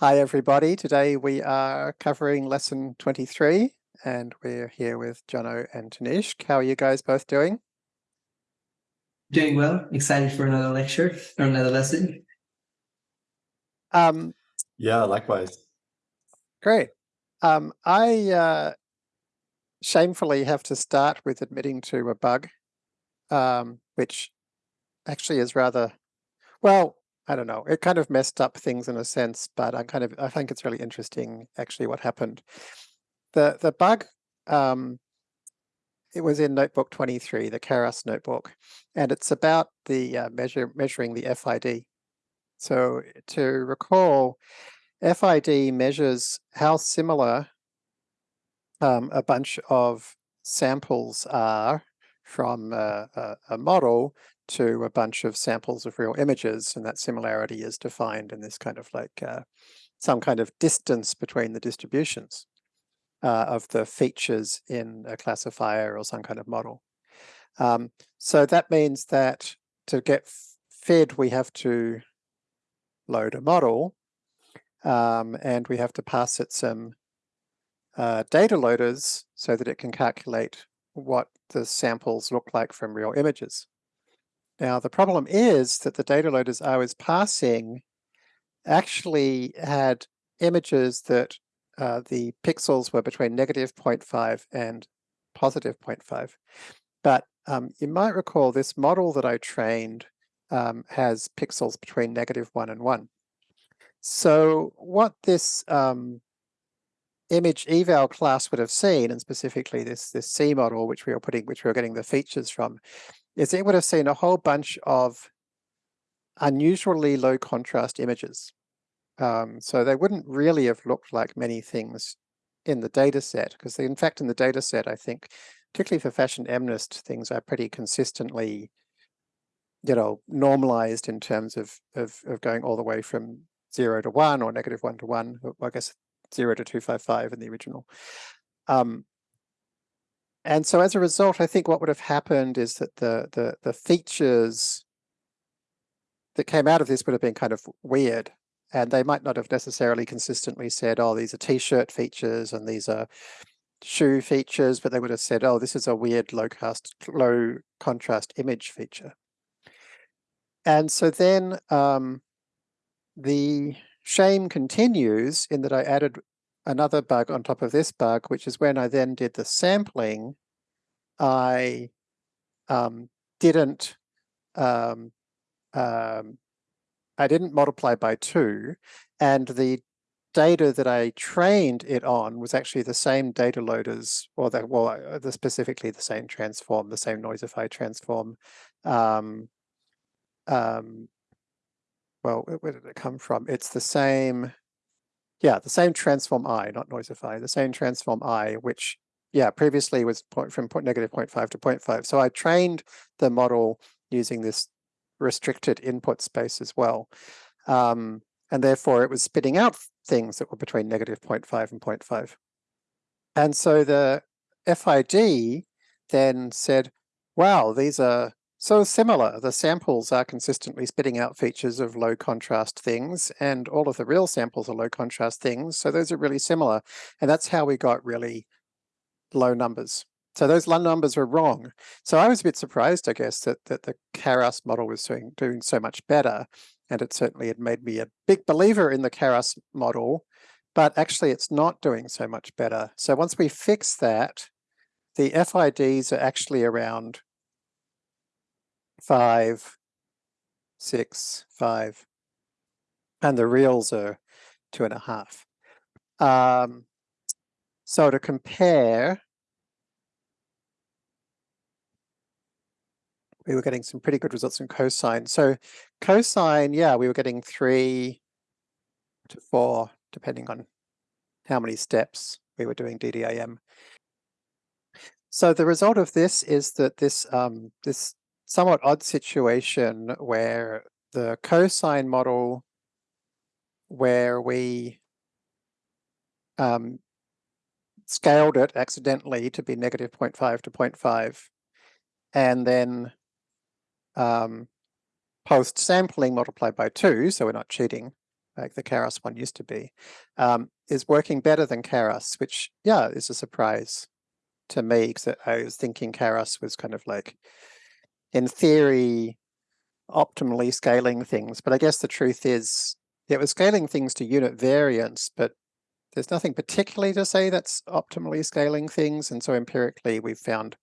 Hi, everybody. Today we are covering lesson 23 and we're here with Johno and Tanishq. How are you guys both doing? Doing well. Excited for another lecture or another lesson. Um, yeah, likewise. Great. Um, I uh, shamefully have to start with admitting to a bug, um, which actually is rather, well, I don't know, it kind of messed up things in a sense, but I kind of, I think it's really interesting actually what happened. The, the bug, um, it was in notebook 23, the Karras notebook, and it's about the uh, measure, measuring the FID. So to recall, FID measures how similar um, a bunch of samples are from a, a, a model to a bunch of samples of real images, and that similarity is defined in this kind of like uh, some kind of distance between the distributions uh, of the features in a classifier or some kind of model. Um, so that means that to get FID, we have to load a model, um, and we have to pass it some uh, data loaders so that it can calculate what the samples look like from real images. Now, the problem is that the data loaders I was passing actually had images that uh, the pixels were between negative 0.5 and positive 0.5. But um, you might recall this model that I trained um, has pixels between negative 1 and 1. So what this um, image eval class would have seen, and specifically this, this C model, which we were putting, which we were getting the features from, is it would have seen a whole bunch of unusually low contrast images. Um, so they wouldn't really have looked like many things in the data set, because in fact in the data set, I think, particularly for fashion MNIST, things are pretty consistently, you know, normalized in terms of, of, of going all the way from zero to one or negative one to one, I guess zero to 255 in the original. Um, and so as a result, I think what would have happened is that the, the, the features that came out of this would have been kind of weird. And they might not have necessarily consistently said, oh, these are t-shirt features and these are shoe features, but they would have said, oh, this is a weird low cast, low contrast image feature. And so then um, the shame continues in that I added another bug on top of this bug, which is when I then did the sampling, I um, didn't um, um, I didn't multiply by two, and the data that I trained it on was actually the same data loaders, or the, well, uh, the specifically the same transform, the same Noisify transform. Um, um, well, where did it come from? It's the same yeah, the same transform i, not noisify, the same transform i, which, yeah, previously was point from point negative 0.5 to 0.5. So I trained the model using this restricted input space as well. Um, and therefore it was spitting out things that were between negative 0.5 and 0.5. And so the FID then said, wow, these are so similar, the samples are consistently spitting out features of low contrast things and all of the real samples are low contrast things. So those are really similar. And that's how we got really low numbers. So those low numbers were wrong. So I was a bit surprised, I guess, that, that the Karras model was doing, doing so much better. And it certainly had made me a big believer in the Karras model, but actually it's not doing so much better. So once we fix that, the FIDs are actually around five, six, five, and the reals are two and a half. Um, so to compare, we were getting some pretty good results in cosine. So cosine, yeah, we were getting three to four, depending on how many steps we were doing DDIM. So the result of this is that this um, this somewhat odd situation where the cosine model where we um, scaled it accidentally to be negative 0.5 to 0.5 and then um, post sampling multiplied by two, so we're not cheating, like the Karras one used to be, um, is working better than Karras, which, yeah, is a surprise to me because I was thinking Karras was kind of like, in theory, optimally scaling things. But I guess the truth is it was scaling things to unit variance, but there's nothing particularly to say that's optimally scaling things. And so empirically, we've found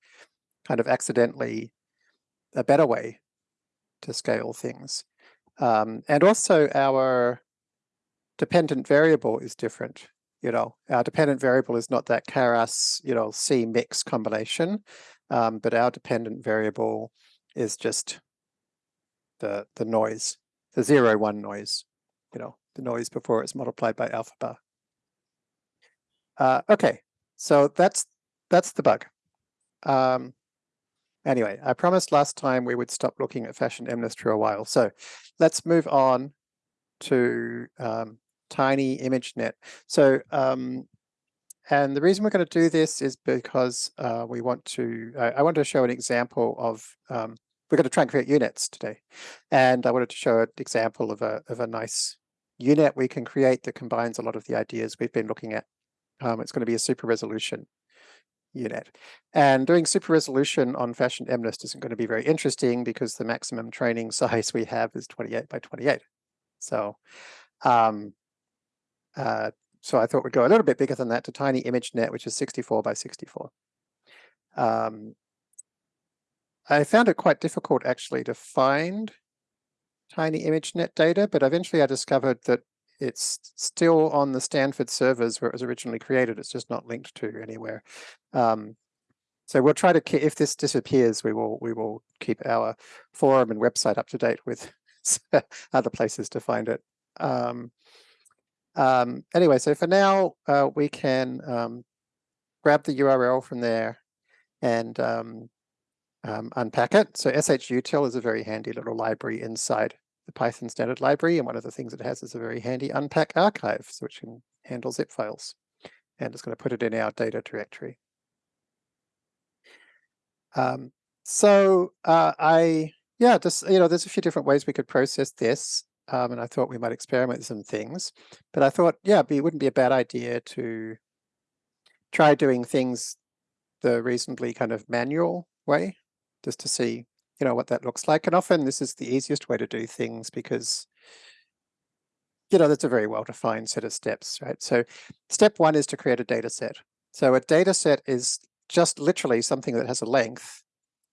kind of accidentally a better way to scale things. Um, and also our dependent variable is different. You know, our dependent variable is not that Karras, you know, C mix combination, um, but our dependent variable is just the, the noise, the zero one noise, you know, the noise before it's multiplied by alpha bar. Uh, okay, so that's that's the bug. Um, anyway, I promised last time we would stop looking at fashion MNIST for a while. So let's move on to um, Tiny ImageNet. So, um, and the reason we're going to do this is because uh, we want to, I, I want to show an example of, um, we're going to try and create U-Nets today. And I wanted to show an example of a, of a nice U-Net we can create that combines a lot of the ideas we've been looking at um, it's going to be a super resolution U-Net. And doing super resolution on fashion MNIST isn't going to be very interesting because the maximum training size we have is 28 by 28. So, um, uh, so I thought we'd go a little bit bigger than that to tiny ImageNet, which is 64 by 64. Um, I found it quite difficult actually to find tiny ImageNet data, but eventually I discovered that it's still on the Stanford servers where it was originally created. It's just not linked to anywhere. Um, so we'll try to if this disappears, we will we will keep our forum and website up to date with other places to find it. Um, um, anyway, so for now, uh, we can um, grab the URL from there and um, um, unpack it. So shutil is a very handy little library inside the Python standard library. And one of the things it has is a very handy unpack archive, so which can handle zip files. And it's going to put it in our data directory. Um, so uh, I, yeah, just, you know, there's a few different ways we could process this. Um, and I thought we might experiment with some things. But I thought, yeah, it wouldn't be a bad idea to try doing things the reasonably kind of manual way, just to see you know, what that looks like. And often this is the easiest way to do things because, you know, that's a very well-defined set of steps, right? So step one is to create a data set. So a data set is just literally something that has a length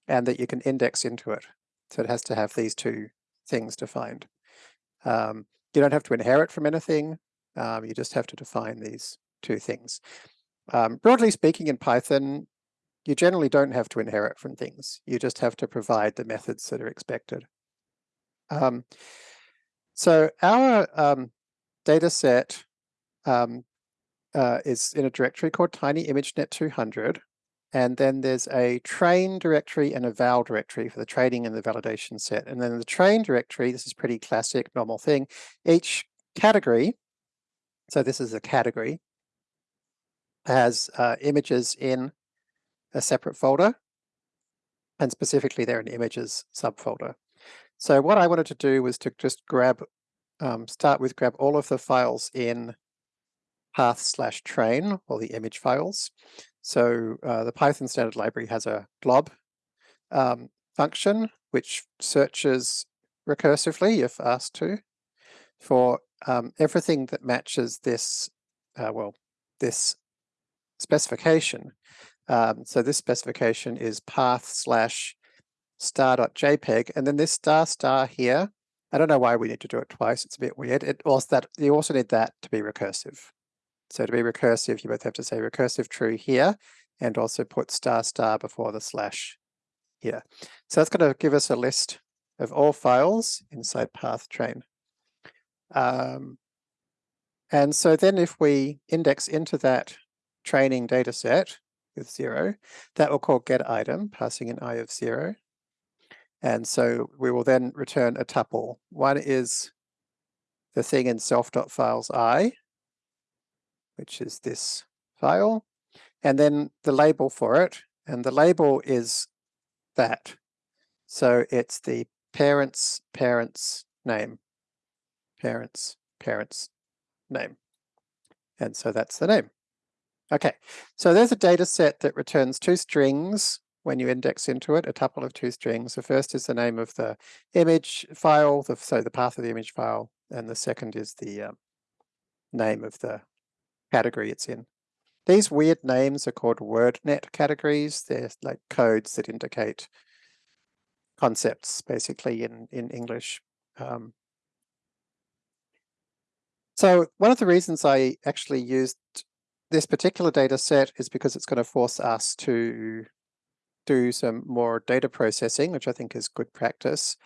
and that you can index into it. So it has to have these two things defined. Um, you don't have to inherit from anything. Um, you just have to define these two things. Um, broadly speaking, in Python, you generally don't have to inherit from things. You just have to provide the methods that are expected. Um, so our um, data set um, uh, is in a directory called Tiny tinyImageNet200. And then there's a train directory and a val directory for the training and the validation set. And then the train directory, this is pretty classic, normal thing. Each category, so this is a category, has uh, images in a separate folder, and specifically they're an images subfolder. So what I wanted to do was to just grab, um, start with grab all of the files in path slash train, or the image files. So uh, the Python standard library has a glob um, function, which searches recursively, if asked to, for um, everything that matches this, uh, well, this specification. Um, so this specification is path slash star.jpg, and then this star star here, I don't know why we need to do it twice, it's a bit weird. It also that you also need that to be recursive. So to be recursive, you both have to say recursive true here, and also put star star before the slash here. So that's going to give us a list of all files inside path train. Um, and so then if we index into that training data set, with zero. That will call get item, passing an i of zero. And so we will then return a tuple. One is the thing in self.files i, which is this file, and then the label for it. And the label is that. So it's the parent's parent's name, parent's parent's name. And so that's the name. Okay, so there's a data set that returns two strings when you index into it, a tuple of two strings. The first is the name of the image file, the, so the path of the image file, and the second is the um, name of the category it's in. These weird names are called WordNet categories. They're like codes that indicate concepts, basically, in, in English. Um, so one of the reasons I actually used this particular data set is because it's going to force us to do some more data processing, which I think is good practice.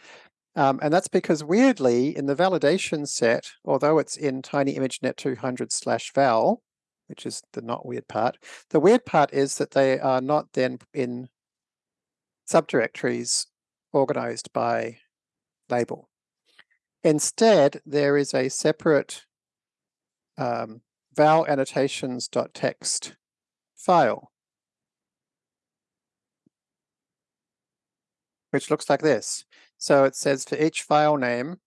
Um, and that's because weirdly, in the validation set, although it's in tiny ImageNet 200 slash val, which is the not weird part, the weird part is that they are not then in subdirectories organized by label. Instead, there is a separate um, val annotations.txt file, which looks like this. So it says for each file name,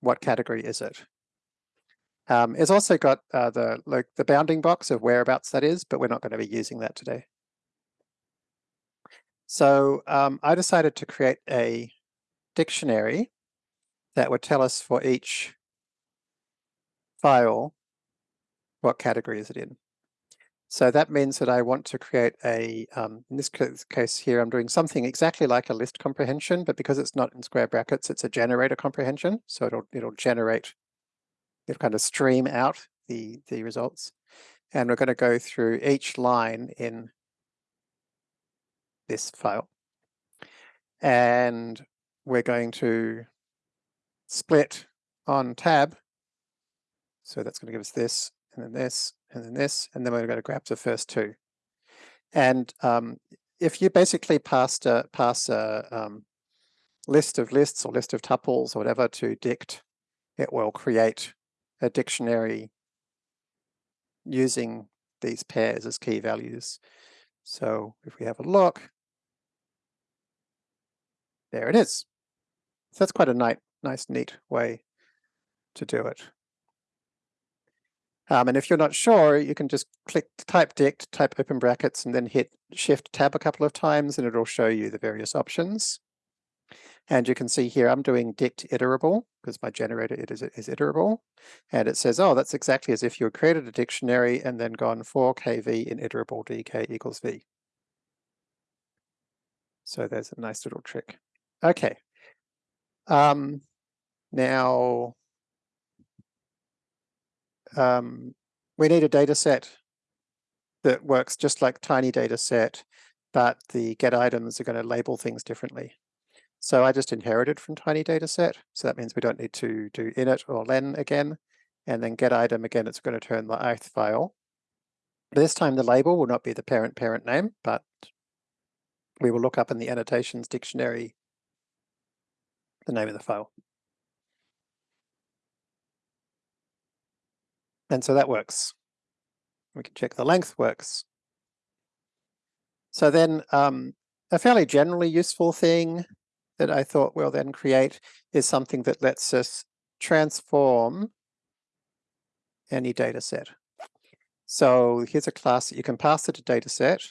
what category is it? Um, it's also got uh, the like the bounding box of whereabouts that is, but we're not going to be using that today. So um, I decided to create a dictionary that would tell us for each file what category is it in. So that means that I want to create a, um, in this case here, I'm doing something exactly like a list comprehension, but because it's not in square brackets, it's a generator comprehension. So it'll, it'll generate, it'll kind of stream out the, the results. And we're going to go through each line in this file. And we're going to split on tab. So that's going to give us this, and then this, and then this, and then we're going to grab the first two. And um, if you basically passed a, pass a um, list of lists or list of tuples or whatever to dict, it will create a dictionary using these pairs as key values. So if we have a look, there it is. So that's quite a nice, nice, neat way to do it. Um, and if you're not sure, you can just click type dict, type open brackets, and then hit shift tab a couple of times, and it'll show you the various options. And you can see here, I'm doing dict iterable because my generator it is, is iterable. And it says, oh, that's exactly as if you had created a dictionary and then gone for kv in iterable dk equals v. So there's a nice little trick. Okay. Um, now, um, we need a data set that works just like tiny data set, but the get items are going to label things differently. So I just inherited from tiny data set. So that means we don't need to do init or len again. And then get item again, it's going to turn the ith file. This time the label will not be the parent parent name, but we will look up in the annotations dictionary the name of the file. And so that works. We can check the length works. So then um, a fairly generally useful thing that I thought we'll then create is something that lets us transform any data set. So here's a class that you can pass it a data set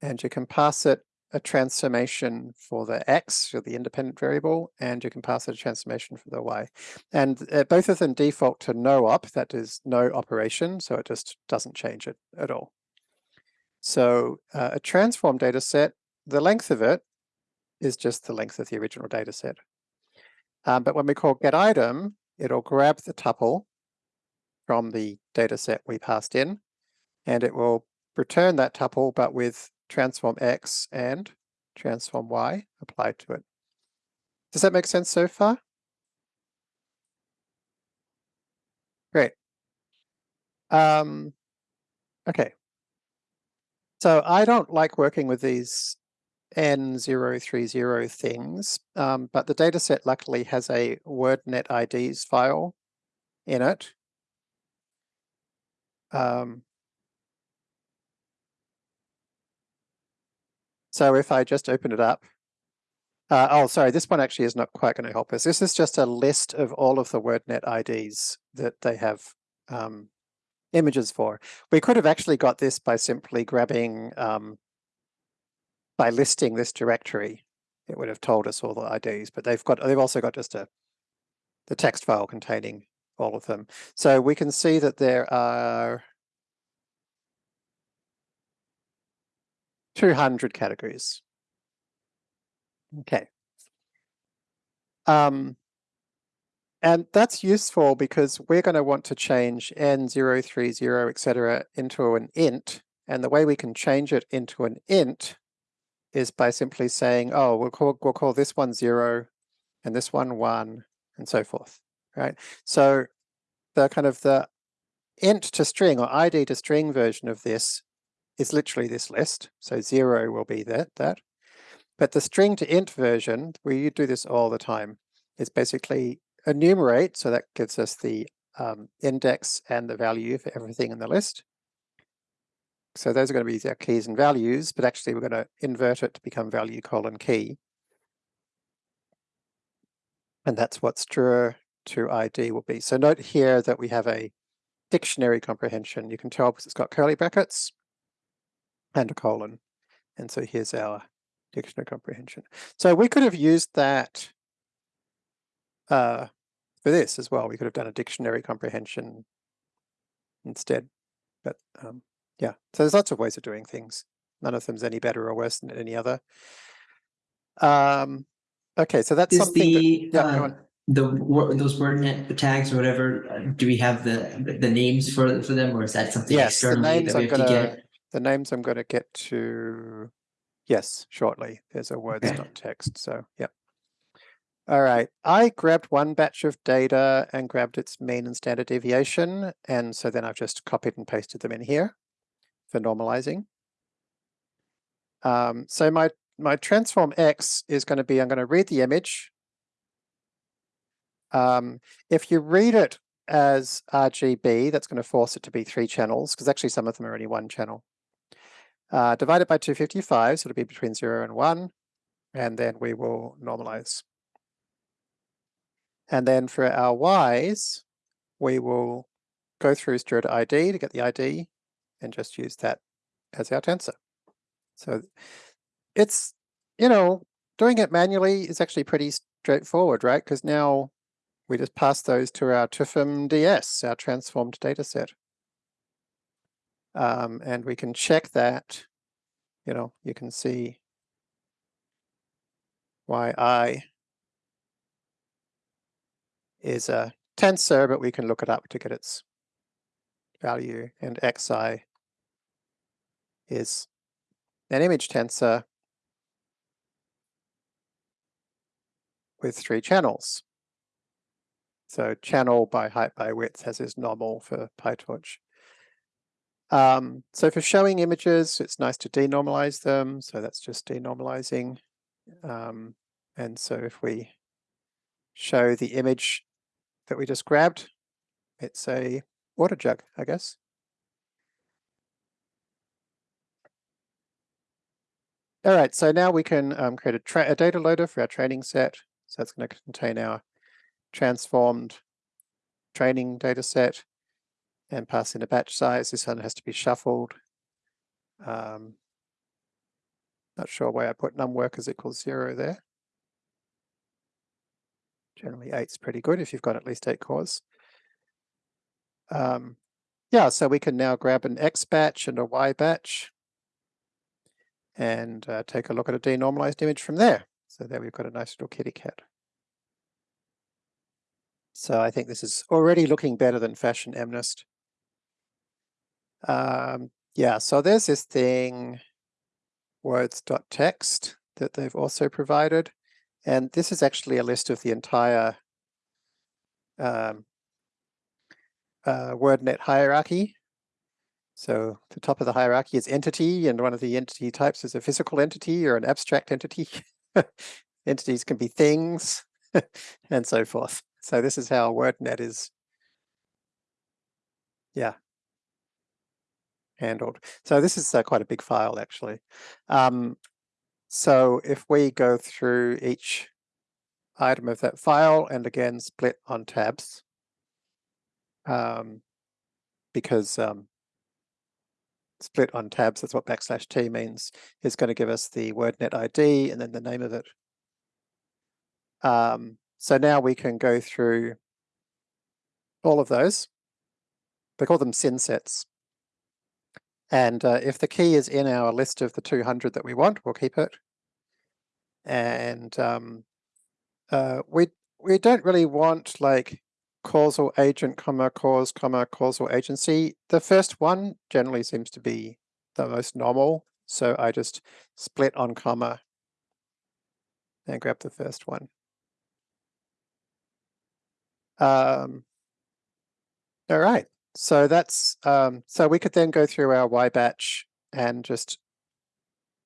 and you can pass it a transformation for the x, for the independent variable, and you can pass it a transformation for the y. And uh, both of them default to no op, that is no operation, so it just doesn't change it at all. So uh, a transform data set, the length of it is just the length of the original data set. Um, but when we call get item, it'll grab the tuple from the data set we passed in, and it will return that tuple, but with transform x and transform y applied to it. Does that make sense so far? Great. Um, okay. So I don't like working with these N030 things, um, but the dataset luckily has a WordNet IDs file in it. Um, So if I just open it up, Uh, oh, sorry, this one actually is not quite going to help us. This is just a list of all of the WordNet IDs that they have um, images for. We could have actually got this by simply grabbing, um, by listing this directory. It would have told us all the IDs, but they've got, they've also got just a, the text file containing all of them. So we can see that there are 200 categories. Okay. Um, and that's useful because we're going to want to change n030, etc. into an int. And the way we can change it into an int is by simply saying, oh, we'll call, we'll call this one zero and this one one and so forth, right? So the kind of the int to string or ID to string version of this is literally this list. So zero will be that, that. But the string to int version, we do this all the time, is basically enumerate. So that gives us the um, index and the value for everything in the list. So those are going to be our keys and values, but actually we're going to invert it to become value colon key. And that's what str to ID will be. So note here that we have a dictionary comprehension. You can tell because it's got curly brackets and a colon. And so here's our dictionary comprehension. So we could have used that uh, for this as well. We could have done a dictionary comprehension instead. But um, yeah, so there's lots of ways of doing things. None of them's any better or worse than any other. Um, okay, so that's Is something the that, yeah, uh, the those WordNet tags or whatever? uh, Do we have the the names for for them, or is that something Yes, externally that we have gonna, get? The names I'm gonna get to, yes, shortly. There's a words dot text, so, yeah. All right, I grabbed one batch of data and grabbed its mean and standard deviation, and so then I've just copied and pasted them in here for normalizing. Um, so my, my transform X is gonna be, I'm gonna read the image. Um, if you read it as RGB, that's going to force it to be three channels, because actually some of them are only one channel. Uh, divide it by 255, so it'll be between zero and one, and then we will normalize. And then for our Ys, we will go through to ID to get the ID and just use that as our tensor. So it's, you know, doing it manually is actually pretty straightforward, right? Because now we just pass those to our TUFM DS, our transformed data set. Um, and we can check that, you know, you can see yi is a tensor, but we can look it up to get its value, and xi is an image tensor with three channels. So channel by height by width has is normal for PyTorch. Um, so for showing images, it's nice to denormalize them. So that's just denormalizing. Um, and so if we show the image that we just grabbed, it's a water jug, I guess. All right, so now we can um, create a, a data loader for our training set. So that's going to contain our transformed training data set and pass in a batch size. This one has to be shuffled. Um, not sure why I put num workers equals zero there. Generally eight's pretty good if you've got at least eight cores. Um, yeah, so we can now grab an X batch and a Y batch and uh, take a look at a denormalized image from there. So there we've got a nice little kitty cat. So I think this is already looking better than Fashion MNIST. Um, yeah, so there's this thing, words.txt, that they've also provided. And this is actually a list of the entire um, uh, WordNet hierarchy. So the top of the hierarchy is entity, and one of the entity types is a physical entity or an abstract entity. Entities can be things and so forth. So this is how WordNet is, yeah, handled. So this is uh, quite a big file actually. Um, So if we go through each item of that file and again split on tabs, um, because um, split on tabs, that's what backslash t means, is going to give us the WordNet ID and then the name of it. Um, so now we can go through all of those. They call them synsets. And uh, if the key is in our list of the 200 that we want, we'll keep it. And um, uh, we we don't really want like causal agent, comma, cause, comma, causal agency. The first one generally seems to be the most normal. So I just split on comma and grab the first one. Um, all right, so that's, um, so we could then go through our Y batch and just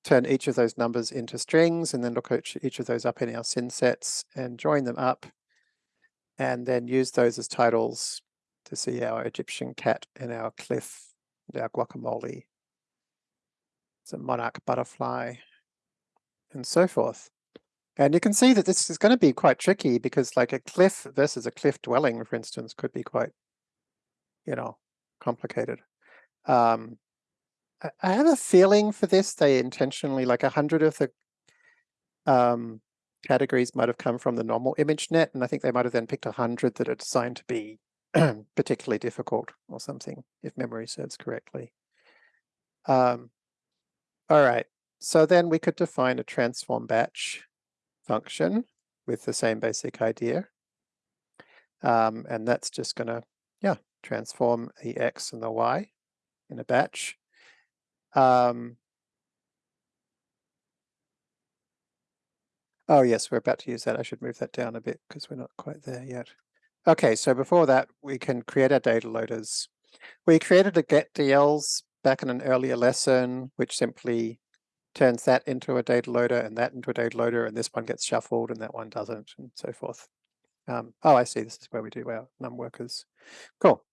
turn each of those numbers into strings and then look at each of those up in our synsets and join them up and then use those as titles to see our Egyptian cat and our cliff and our guacamole. It's a monarch butterfly and so forth. And you can see that this is going to be quite tricky because like a cliff versus a cliff dwelling, for instance, could be quite, you know, complicated. Um, I have a feeling for this, they intentionally, like a hundred of the um, categories might have come from the normal ImageNet, and I think they might have then picked a hundred that are designed to be particularly difficult or something, if memory serves correctly. Um, all right, so then we could define a transform batch function with the same basic idea. Um, and that's just going to, yeah, transform the x and the y in a batch. Um, oh, yes, we're about to use that. I should move that down a bit because we're not quite there yet. Okay, so before that, we can create our data loaders. We created a get getDLs back in an earlier lesson, which simply turns that into a data loader and that into a data loader, and this one gets shuffled and that one doesn't, and so forth. Um, oh, I see. This is where we do our num workers. Cool.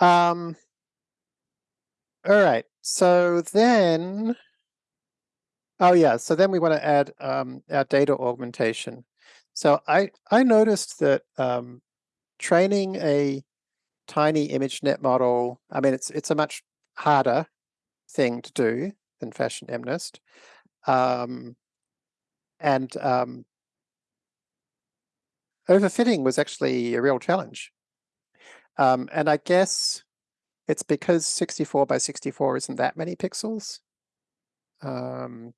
Um, all right. So then, oh yeah. So then we want to add um, our data augmentation. So I I noticed that um, training a tiny ImageNet model. I mean, it's it's a much harder thing to do than Fashion MNIST. Um, and um, overfitting was actually a real challenge. Um, and I guess it's because 64 by 64 isn't that many pixels. Um,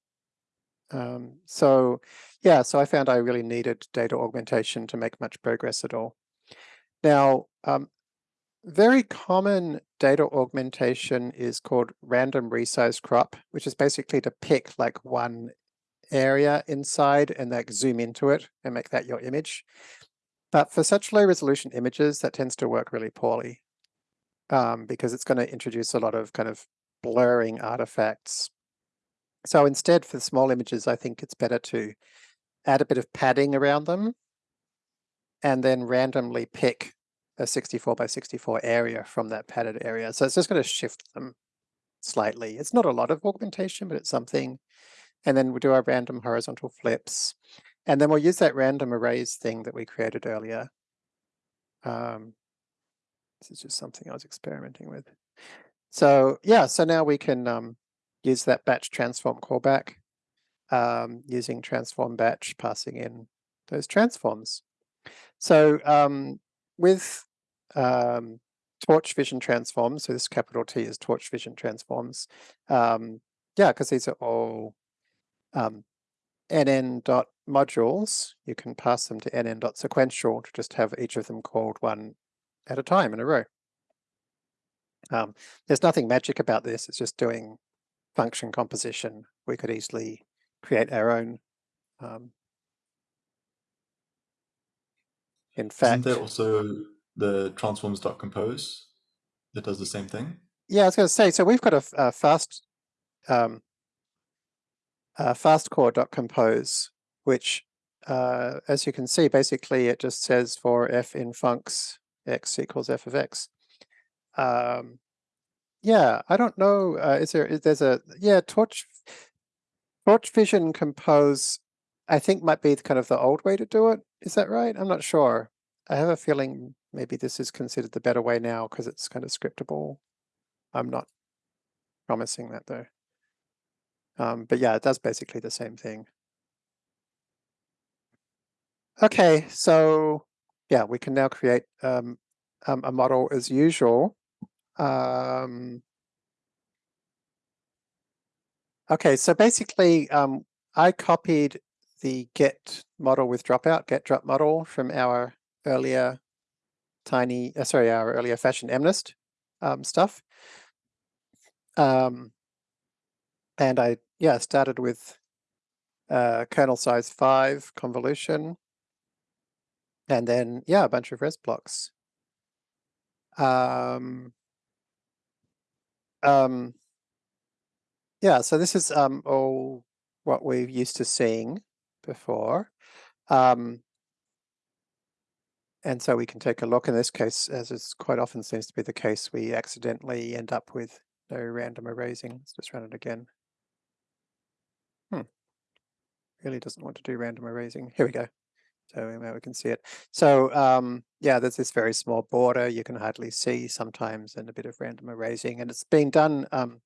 um, so yeah, so I found I really needed data augmentation to make much progress at all. Now, um, very common data augmentation is called random resize crop, which is basically to pick like one area inside and like zoom into it and make that your image. But for such low resolution images, that tends to work really poorly um, because it's going to introduce a lot of kind of blurring artifacts. So instead for small images, I think it's better to add a bit of padding around them and then randomly pick a 64 by 64 area from that padded area. So it's just going to shift them slightly. It's not a lot of augmentation, but it's something. And then we'll do our random horizontal flips. And then we'll use that random erase thing that we created earlier. Um, this is just something I was experimenting with. So yeah, so now we can um, use that batch transform callback um, using transform batch, passing in those transforms. So um, with um, torch vision transforms, so this capital T is torch vision transforms. Um, yeah, because these are all um, nn dot modules. You can pass them to nn dot sequential to just have each of them called one at a time in a row. Um, there's nothing magic about this. It's just doing function composition. We could easily create our own. Um, in fact, Isn't there also the transforms.compose that does the same thing? Yeah, I was going to say, so we've got a, a fast um, uh, fastcore.compose, which, uh, as you can see, basically it just says for f in funcs x equals f of x. Um, yeah, I don't know. Uh, is there? Is, there's a yeah torch Torch Vision Compose, I think might be the kind of the old way to do it. Is that right? I'm not sure. I have a feeling maybe this is considered the better way now because it's kind of scriptable. I'm not promising that though. Um, but yeah, it does basically the same thing. Okay, so yeah, we can now create um, um, a model as usual. Um, okay, so basically um, I copied the get model with dropout, get drop model from our earlier tiny, uh, sorry, our earlier fashion MNIST um, stuff. Um, and I, yeah, started with uh, kernel size five convolution. And then, yeah, a bunch of res blocks. Um, um, yeah, so this is um, all what we're used to seeing before. Um, and so we can take a look in this case, as is quite often seems to be the case, we accidentally end up with no random erasing. Let's just run it again. Hmm. Really doesn't want to do random erasing. Here we go. So now we can see it. So um, yeah, there's this very small border you can hardly see sometimes and a bit of random erasing. And it's being done, um,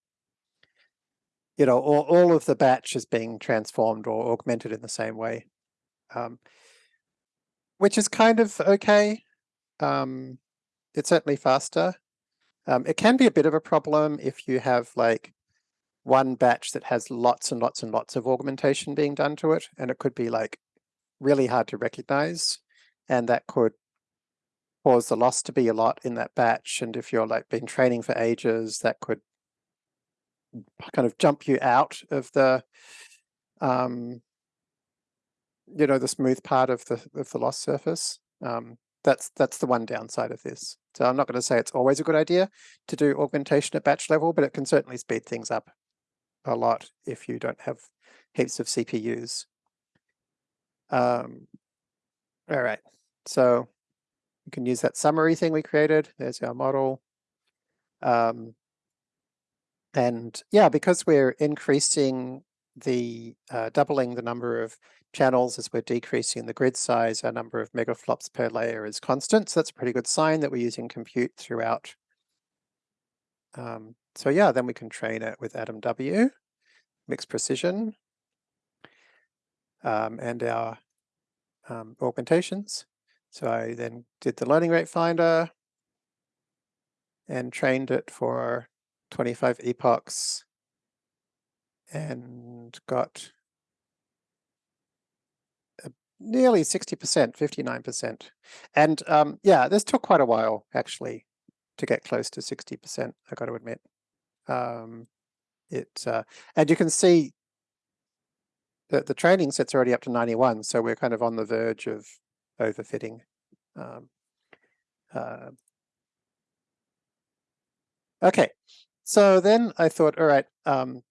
you know, all, all of the batch is being transformed or augmented in the same way, um, which is kind of okay. Um, it's certainly faster. Um, it can be a bit of a problem if you have like one batch that has lots and lots and lots of augmentation being done to it, and it could be like really hard to recognize, and that could cause the loss to be a lot in that batch. And if you're like been training for ages, that could kind of jump you out of the, um, you know, the smooth part of the of the loss surface. Um, that's that's the one downside of this. So I'm not going to say it's always a good idea to do augmentation at batch level, but it can certainly speed things up a lot if you don't have heaps of CPUs. Um, all right, so you can use that summary thing we created. There's our model. Um, and yeah, because we're increasing the, uh, doubling the number of channels as we're decreasing the grid size, our number of megaflops per layer is constant. So that's a pretty good sign that we're using compute throughout. Um, so yeah, then we can train it with AdamW, mixed precision, um, and our um, augmentations. So I then did the learning rate finder and trained it for 25 epochs and got nearly 60%, 59%. And um, yeah, this took quite a while actually to get close to 60%, I got to admit. Um, it uh, And you can see that the training set's already up to 91, so we're kind of on the verge of overfitting. Um, uh, okay, so then I thought, all right, um,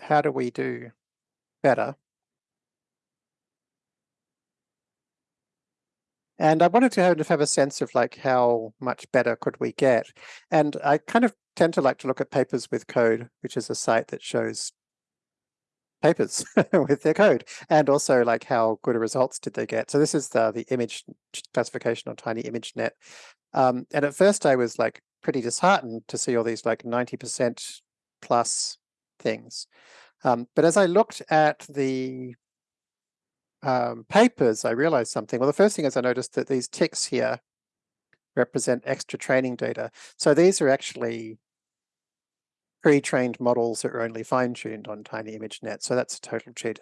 how do we do better? And I wanted to have, have a sense of like how much better could we get. And I kind of tend to like to look at papers with code, which is a site that shows papers with their code and also like how good results did they get. So this is the, the image classification on Tiny ImageNet. Um, and at first I was like pretty disheartened to see all these like 90% plus things. Um, but as I looked at the um, papers, I realized something. Well, the first thing is I noticed that these ticks here represent extra training data. So these are actually pre-trained models that are only fine-tuned on Tiny ImageNet. So that's a total cheat.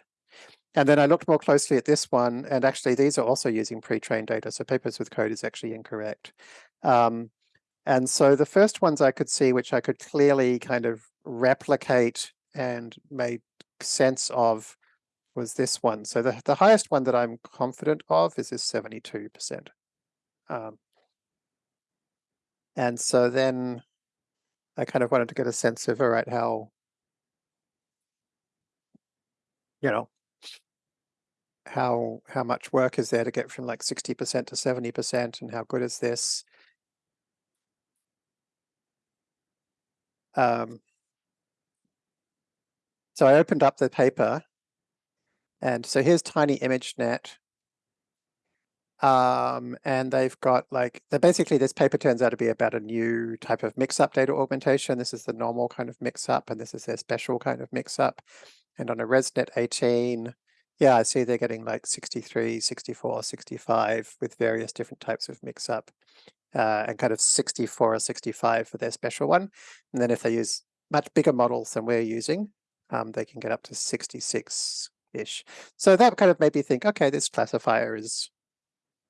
And then I looked more closely at this one, and actually these are also using pre-trained data. So papers with code is actually incorrect. Um, and so the first ones I could see, which I could clearly kind of replicate and made sense of was this one. So the, the highest one that I'm confident of is this 72%. Um, and so then I kind of wanted to get a sense of, all right, how, you know, how how much work is there to get from like 60% to 70% and how good is this? Um, So I opened up the paper and so here's Tiny ImageNet. Um, and they've got like, basically this paper turns out to be about a new type of mix-up data augmentation. This is the normal kind of mix-up and this is their special kind of mix-up. And on a ResNet 18, yeah, I see they're getting like 63, 64, 65 with various different types of mix-up. Uh, and kind of 64 or 65 for their special one. And then if they use much bigger models than we're using, um, they can get up to 66-ish. So that kind of made me think, okay, this classifier is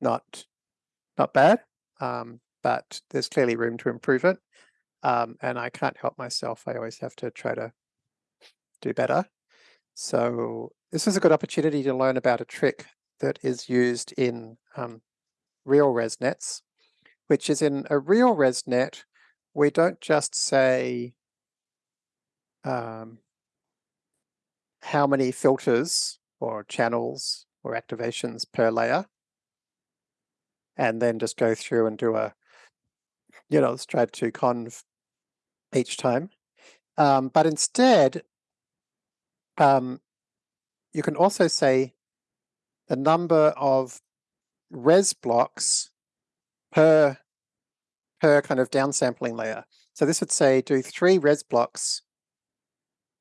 not not bad, um, but there's clearly room to improve it. Um, and I can't help myself. I always have to try to do better. So this is a good opportunity to learn about a trick that is used in um, real ResNets, which is in a real ResNet, we don't just say um, how many filters or channels or activations per layer and then just go through and do a, you know, stride two conv each time. Um, but instead, um, you can also say the number of res blocks per per kind of downsampling layer. So this would say do three res blocks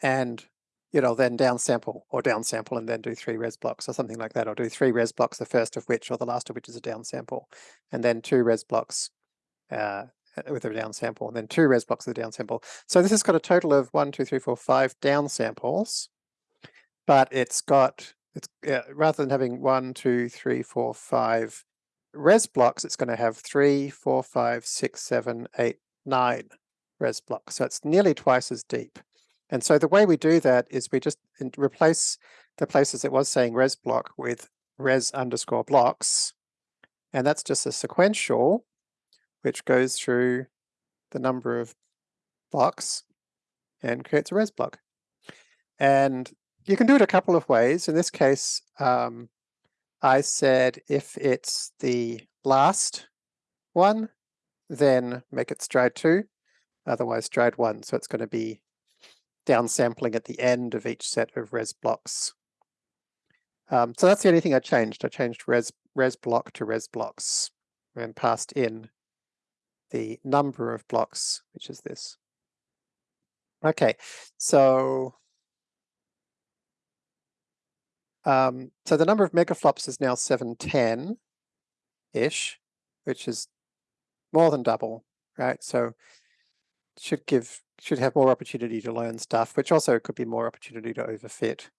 and you know, then downsample or downsample and then do three res blocks or something like that, or do three res blocks, the first of which or the last of which is a downsample, and then two res blocks uh, with a downsample, and then two res blocks with a downsample. So this has got a total of one, two, three, four, five downsamples, but it's got, it's uh, rather than having one, two, three, four, five res blocks, it's going to have three, four, five, six, seven, eight, nine res blocks. So it's nearly twice as deep. And so the way we do that is we just replace the places it was saying res block with res underscore blocks. And that's just a sequential, which goes through the number of blocks and creates a res block. And you can do it a couple of ways. In this case, um, I said if it's the last one, then make it stride two, otherwise stride one. So it's going to be downsampling at the end of each set of res blocks. Um, so that's the only thing I changed. I changed res, res block to res blocks and passed in the number of blocks, which is this. Okay, so um, so the number of megaflops is now 710-ish, which is more than double, right? So should give should have more opportunity to learn stuff, which also could be more opportunity to overfit.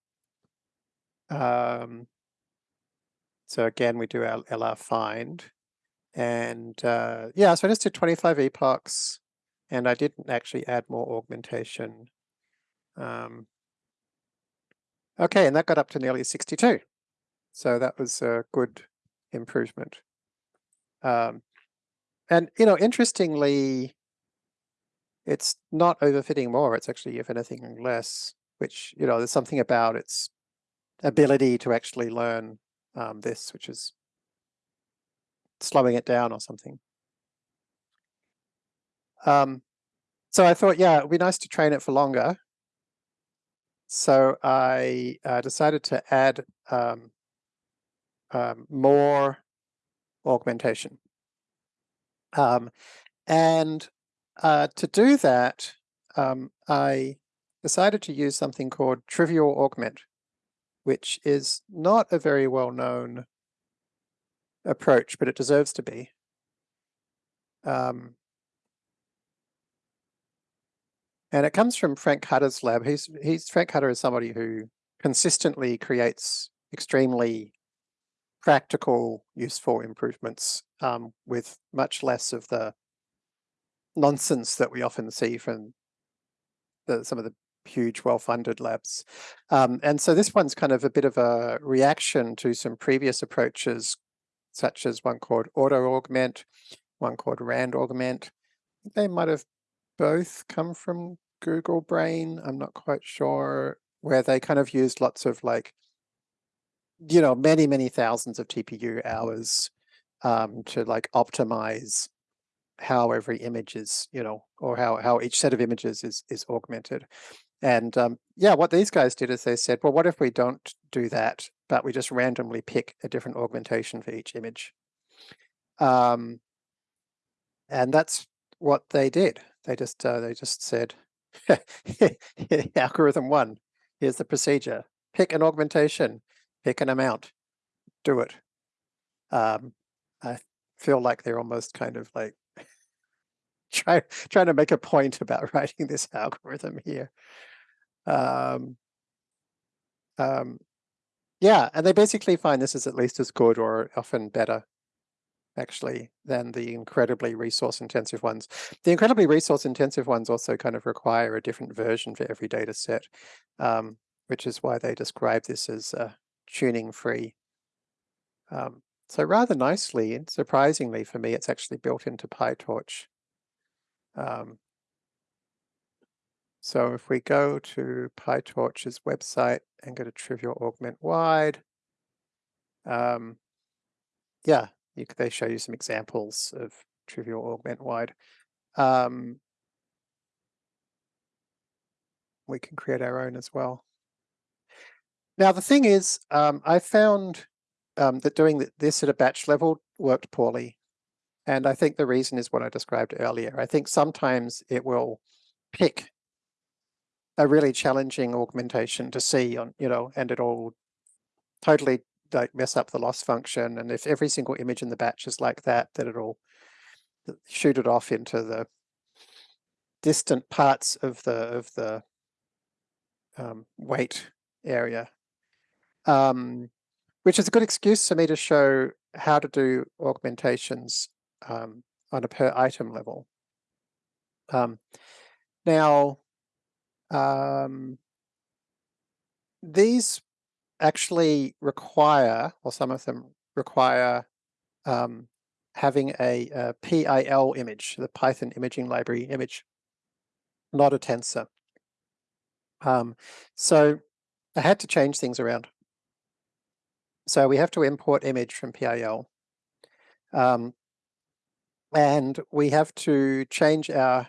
Um, so again, we do our LR find. And uh, yeah, so I just did 25 epochs and I didn't actually add more augmentation. Um, okay, and that got up to nearly 62. So that was a good improvement. Um, and, you know, interestingly, it's not overfitting more, it's actually, if anything, less, which, you know, there's something about its ability to actually learn um, this, which is slowing it down or something. Um, so I thought, yeah, it'd be nice to train it for longer. So I uh, decided to add um, um, more augmentation. Um, and uh, to do that, um, I decided to use something called Trivial Augment, which is not a very well-known approach, but it deserves to be. Um, and it comes from Frank Hutter's lab. He's, he's Frank Hutter is somebody who consistently creates extremely practical, useful improvements um, with much less of the nonsense that we often see from the, some of the huge well-funded labs. Um, and so this one's kind of a bit of a reaction to some previous approaches, such as one called auto augment, one called rand augment. They might have both come from Google Brain. I'm not quite sure where they kind of used lots of like, you know, many, many thousands of TPU hours um, to like optimize how every image is, you know, or how, how each set of images is, is augmented. And um, yeah, what these guys did is they said, well, what if we don't do that, but we just randomly pick a different augmentation for each image? Um, and that's what they did. They just uh, they just said, algorithm one, here's the procedure. Pick an augmentation, pick an amount, do it. Um, I feel like they're almost kind of like try, trying to make a point about writing this algorithm here. Um, um, yeah, and they basically find this is at least as good or often better actually than the incredibly resource intensive ones. The incredibly resource intensive ones also kind of require a different version for every data set, um, which is why they describe this as uh, tuning free. Um, so rather nicely and surprisingly for me, it's actually built into PyTorch. Um, so if we go to PyTorch's website and go to Trivial Augment Wide, um, yeah, you, they show you some examples of Trivial Augment Wide. Um, we can create our own as well. Now the thing is, um, I found um, that doing this at a batch level worked poorly. And I think the reason is what I described earlier. I think sometimes it will pick a really challenging augmentation to see on, you know, and it'll totally like mess up the loss function. And if every single image in the batch is like that, then it'll shoot it off into the distant parts of the of the um, weight area. Um, which is a good excuse for me to show how to do augmentations um, on a per item level. Um, now, um, these actually require, or some of them require um, having a, a, PIL image, the Python imaging library image, not a tensor. Um, so I had to change things around. So we have to import image from PIL. Um, and we have to change our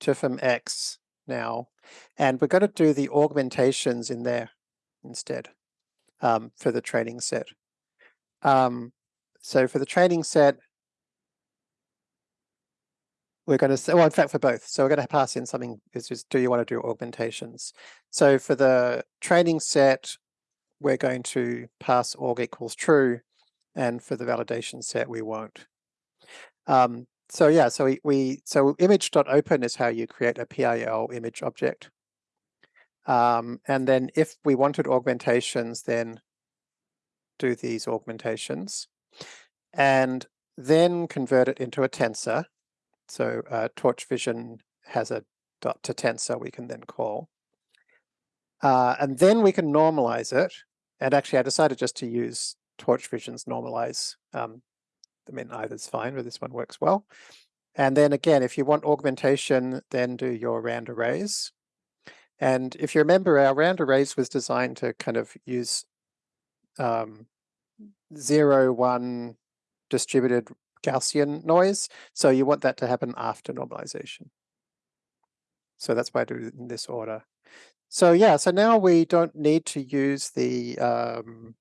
TFM X now. And we're going to do the augmentations in there instead um, for the training set. Um, so for the training set, we're going to say, well, in fact, for both. So we're going to pass in something, is just, do you want to do augmentations? So for the training set, we're going to pass org equals true. And for the validation set, we won't. Um, so yeah, so we, we so image.open is how you create a PIL image object. Um, and then if we wanted augmentations, then do these augmentations and then convert it into a tensor. So uh, Torch Vision has a dot to tensor we can then call. Uh, and then we can normalize it. And actually I decided just to use Torch Vision's normalize. Um, I mean, either's fine, but this one works well. And then again, if you want augmentation, then do your rand erase. And if you remember, our rand erase was designed to kind of use um, zero, one distributed Gaussian noise. So you want that to happen after normalization. So that's why I do it in this order. So yeah, so now we don't need to use the um,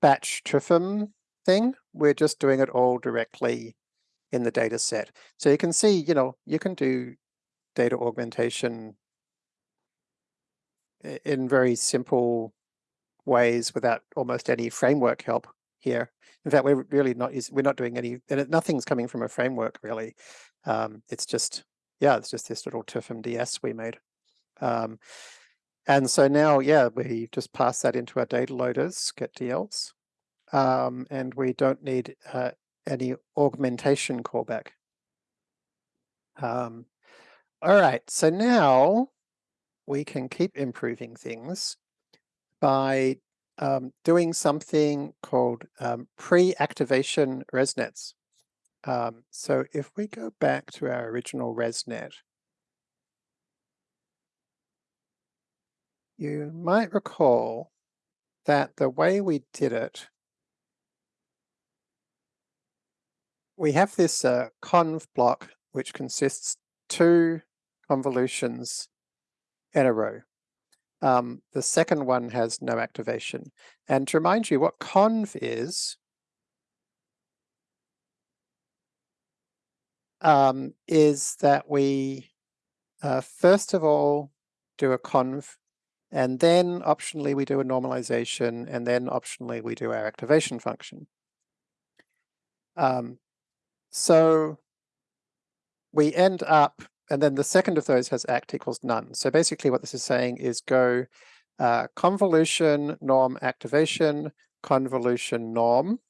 batch TRFM thing. We're just doing it all directly in the data set. So you can see, you know, you can do data augmentation in very simple ways without almost any framework help here. In fact, we're really not using we're not doing any and nothing's coming from a framework really. Um, it's just yeah, it's just this little TFM DS we made. Um, and so now, yeah, we just pass that into our data loaders, get DLs, um, and we don't need uh, any augmentation callback. Um, all right, so now we can keep improving things by um, doing something called um, pre-activation ResNets. Um, so if we go back to our original ResNet, you might recall that the way we did it, we have this uh, conv block which consists two convolutions in a row. Um, the second one has no activation. And to remind you what conv is, um, is that we uh, first of all do a conv and then optionally we do a normalization and then optionally we do our activation function. Um, so we end up, and then the second of those has act equals none. So basically what this is saying is go uh, convolution norm activation, convolution norm.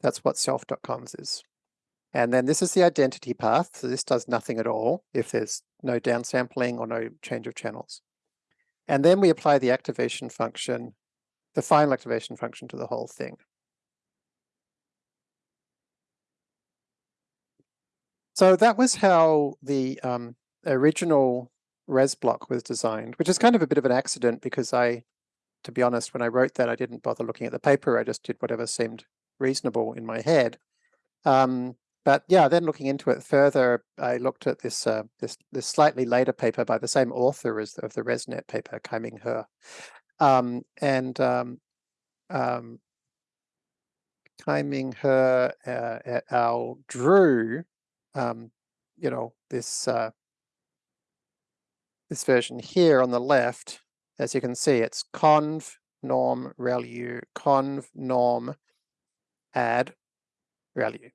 That's what self.convs is. And then this is the identity path. So this does nothing at all if there's no downsampling or no change of channels. And then we apply the activation function, the final activation function to the whole thing. So that was how the um, original res block was designed, which is kind of a bit of an accident because I, to be honest, when I wrote that, I didn't bother looking at the paper. I just did whatever seemed reasonable in my head. Um, but yeah, then looking into it further, I looked at this uh, this this slightly later paper by the same author as the, of the ResNet paper, Kaiming He, um, and um, um, Kaiming He uh, et al. drew, um, you know, this uh, this version here on the left. As you can see, it's conv norm ReLU conv norm add ReLU.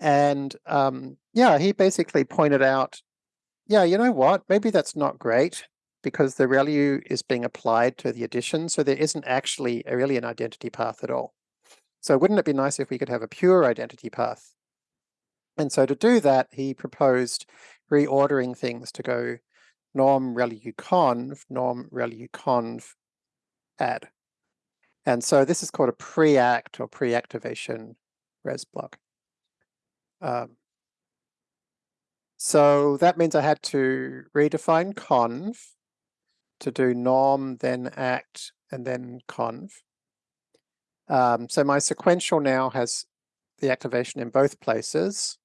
And um, yeah, he basically pointed out, yeah, you know what, maybe that's not great because the ReLU is being applied to the addition, so there isn't actually really an identity path at all. So wouldn't it be nice if we could have a pure identity path? And so to do that, he proposed reordering things to go norm ReLU conv, norm ReLU conv add. And so this is called a pre-act or pre-activation res block. Um, so that means I had to redefine conv to do norm, then act, and then conv. Um, so my sequential now has the activation in both places.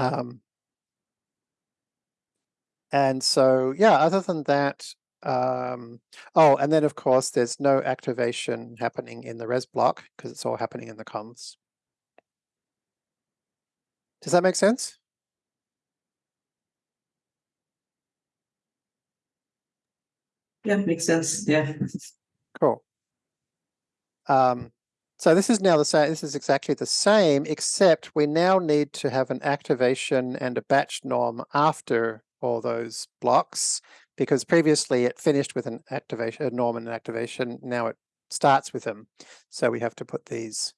Um, and so, yeah, other than that, um, oh, and then of course, there's no activation happening in the res block because it's all happening in the convs. Does that make sense? Yeah, makes sense. Yeah. Cool. Um, so this is now the same, this is exactly the same, except we now need to have an activation and a batch norm after all those blocks, because previously it finished with an activation, a norm and an activation, now it starts with them. So we have to put these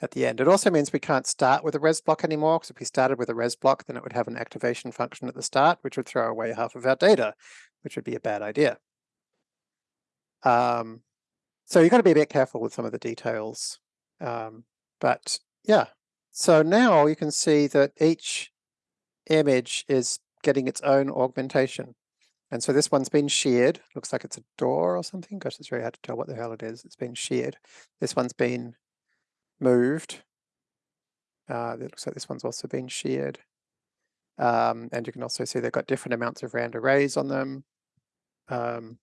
at the end. It also means we can't start with a res block anymore, because if we started with a res block, then it would have an activation function at the start, which would throw away half of our data, which would be a bad idea. Um, so you've got to be a bit careful with some of the details. Um, but yeah, so now you can see that each image is getting its own augmentation. And so this one's been sheared. Looks like it's a door or something. Gosh, it's very hard to tell what the hell it is. It's been sheared. This one's been moved. Uh, it looks like this one's also been sheared. Um, and you can also see they've got different amounts of rand erase on them. Um,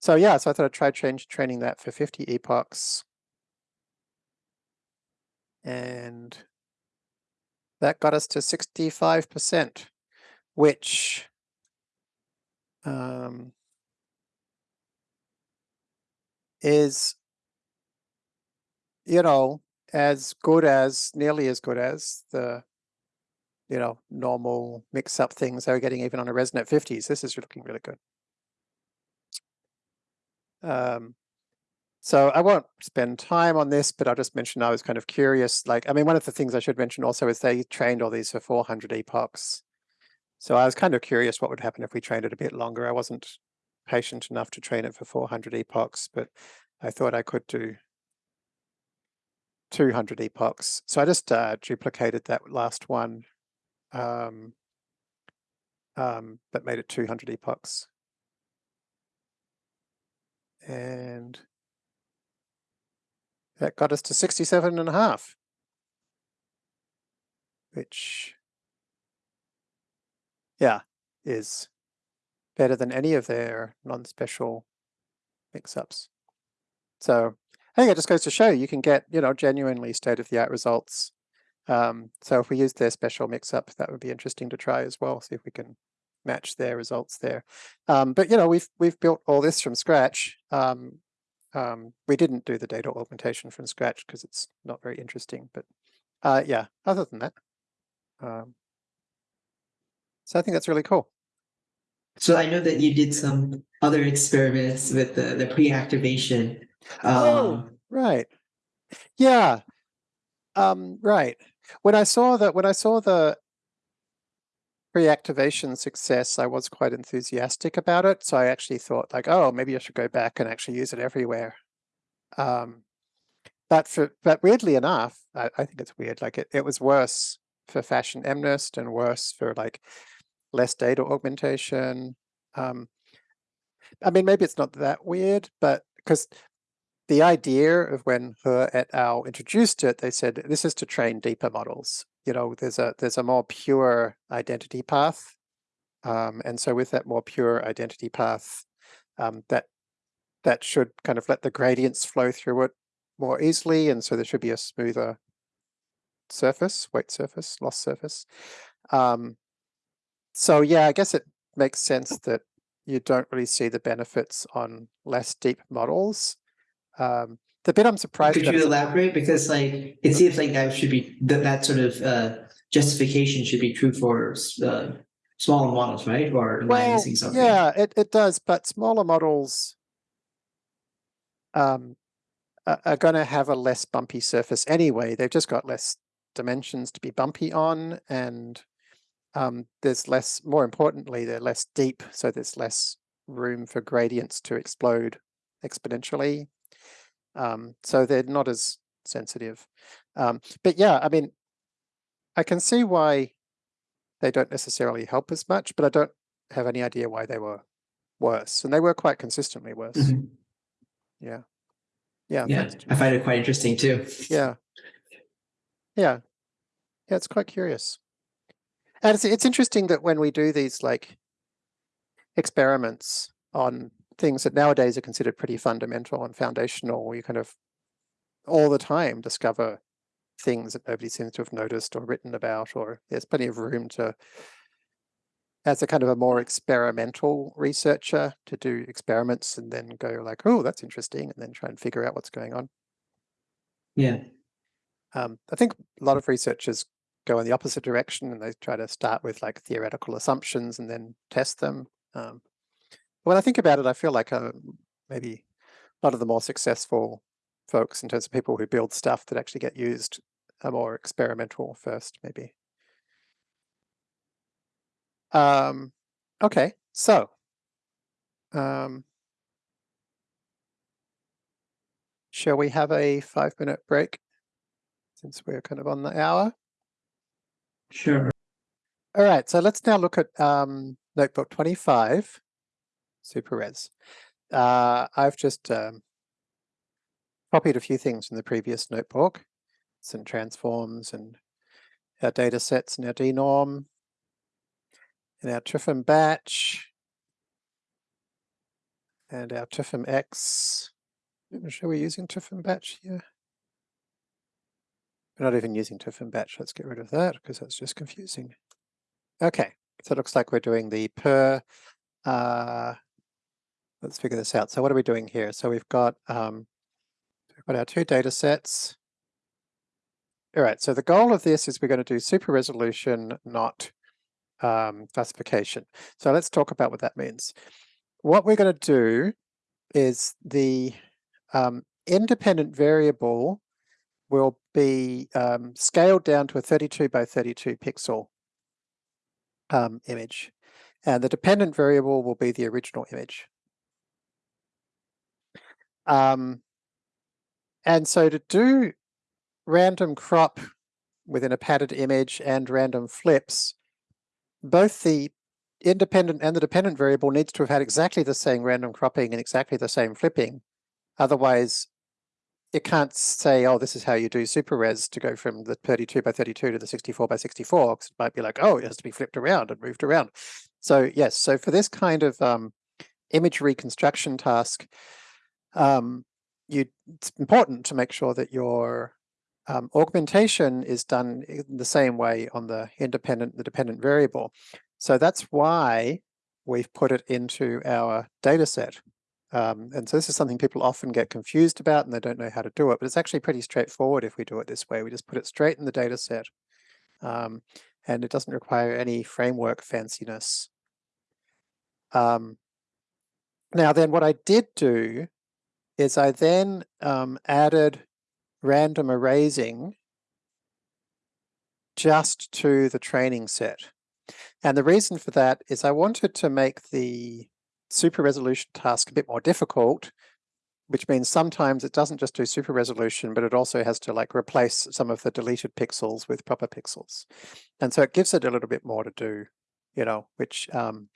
so yeah, so I thought I'd try change, training that for 50 epochs. And that got us to 65%, which um, is you know, as good as, nearly as good as the, you know, normal mix-up things they were getting even on a ResNet 50s. This is looking really good. Um, so I won't spend time on this, but I'll just mention I was kind of curious. Like, I mean, one of the things I should mention also is they trained all these for 400 epochs. So I was kind of curious what would happen if we trained it a bit longer. I wasn't patient enough to train it for 400 epochs, but I thought I could do 200 epochs. So I just uh, duplicated that last one, um, um, but made it 200 epochs. And that got us to 67 and a half, which yeah, is better than any of their non-special mix-ups. So I think it just goes to show you can get, you know, genuinely state-of-the-art results. Um, so if we use their special mix-up, that would be interesting to try as well, see if we can match their results there. Um, but you know, we've we've built all this from scratch. Um, um, we didn't do the data augmentation from scratch because it's not very interesting. But uh, yeah, other than that, um, so I think that's really cool. So I know that you did some other experiments with the, the pre-activation. Oh. Um, Right. Yeah. Um, right. When I saw that, when I saw the pre-activation success, I was quite enthusiastic about it. So I actually thought like, oh, maybe I should go back and actually use it everywhere. Um, but for, but weirdly enough, I, I think it's weird. Like it, it was worse for fashion MNIST and worse for like less data augmentation. Um, I mean, maybe it's not that weird, but because the idea of when He et al. introduced it, they said this is to train deeper models. You know, there's a there's a more pure identity path, um, and so with that more pure identity path, um, that that should kind of let the gradients flow through it more easily, and so there should be a smoother surface, weight surface, loss surface. Um, so yeah, I guess it makes sense that you don't really see the benefits on less deep models. Um, the bit I'm surprised Could you elaborate? Because like, it seems like that should be, that, that sort of, uh, justification should be true for, uh, smaller models, right? Or Well, yeah, it, it does, but smaller models um, are, are going to have a less bumpy surface anyway. They've just got less dimensions to be bumpy on, and um, there's less, more importantly, they're less deep, so there's less room for gradients to explode exponentially. Um, so they're not as sensitive. Um, but yeah, I mean, I can see why they don't necessarily help as much, but I don't have any idea why they were worse. And they were quite consistently worse. Mhm. Yeah. Yeah. Yeah. I find it quite interesting too. Yeah. Yeah. Yeah, it's quite curious. And it's it's interesting that when we do these like experiments on things that nowadays are considered pretty fundamental and foundational, You kind of all the time discover things that nobody seems to have noticed or written about, or there's plenty of room to as a kind of a more experimental researcher to do experiments and then go like, oh, that's interesting, and then try and figure out what's going on. Yeah, Um, I think a lot of researchers go in the opposite direction and they try to start with like theoretical assumptions and then test them. Um, when I think about it, I feel like uh, maybe a lot of the more successful folks in terms of people who build stuff that actually get used are more experimental first, maybe. Um, okay, so um, shall we have a five minute break since we're kind of on the hour? sure. All right, so let's now look at um, notebook 25, SuperRes. Uh, I've just um, copied a few things from the previous notebook, some transforms and our data sets and our denorm, and our Triffin batch, and our Triffin X. I'm sure we're using Triffin batch here. We're not even using Triffin batch. Let's get rid of that because that's just confusing. Okay, so it looks like we're doing the per. Uh, let's figure this out. So what are we doing here? So we've got um, we've got our two data sets. All right. So the goal of this is we're going to do super resolution, not um, classification. So let's talk about what that means. What we're going to do is the um, independent variable will be um, scaled down to a 32 by 32 pixel um, image. And the dependent variable will be the original image. Um, and so to do random crop within a padded image and random flips, both the independent and the dependent variable needs to have had exactly the same random cropping and exactly the same flipping. Otherwise, it can't say, oh, this is how you do super res to go from the 32 by 32 to the 64 by 64, 'cause it might be like, oh, it has to be flipped around and moved around. So yes, so for this kind of um, image reconstruction task, um, you, it's important to make sure that your um, augmentation is done in the same way on the independent, the dependent variable. So that's why we've put it into our data set. Um, and so this is something people often get confused about and they don't know how to do it, but it's actually pretty straightforward if we do it this way. We just put it straight in the data set. Um, and it doesn't require any framework fanciness. Um, now then what I did do is I then um, added random erasing just to the training set. And the reason for that is I wanted to make the super resolution task a bit more difficult, which means sometimes it doesn't just do super resolution, but it also has to like replace some of the deleted pixels with proper pixels. And so it gives it a little bit more to do, you know, which um,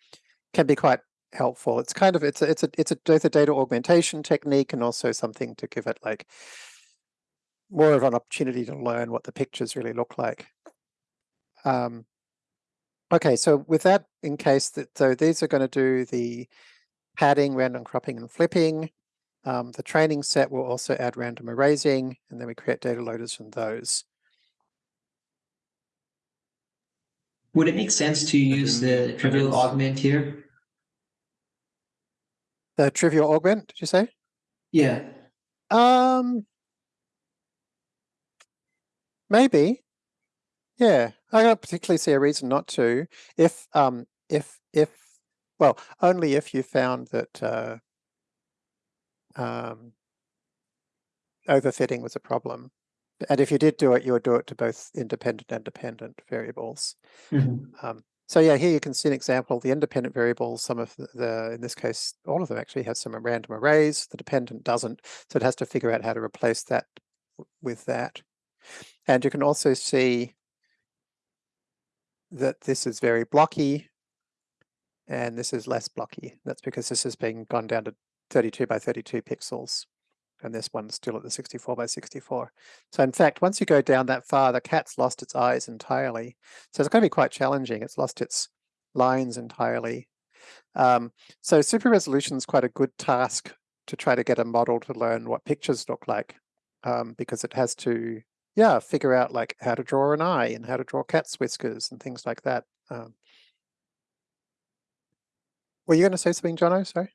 can be quite helpful. It's kind of, it's a, it's a, it's a, both a data augmentation technique and also something to give it like more of an opportunity to learn what the pictures really look like. Um, okay, so with that in case that, so these are going to do the padding, random cropping and flipping. Um, the training set will also add random erasing, and then we create data loaders from those. Would it make sense to use the trivial augment here? The trivial augment, did you say? Yeah. Um, maybe. Yeah, I don't particularly see a reason not to. If um, if if well, only if you found that uh, um, overfitting was a problem. And if you did do it, you would do it to both independent and dependent variables. Mhm. Um, so yeah, here you can see an example. The independent variables, some of the, in this case, all of them actually have some random erase. The dependent doesn't, so it has to figure out how to replace that with that. And you can also see that this is very blocky and this is less blocky. That's because this has been gone down to 32 by 32 pixels and this one's still at the 64 by 64. So in fact, once you go down that far, the cat's lost its eyes entirely. So it's going to be quite challenging. It's lost its lines entirely. Um, so super resolution is quite a good task to try to get a model to learn what pictures look like um, because it has to, yeah, figure out like how to draw an eye and how to draw cat's whiskers and things like that. Um, were you going to say something, Johno? Sorry.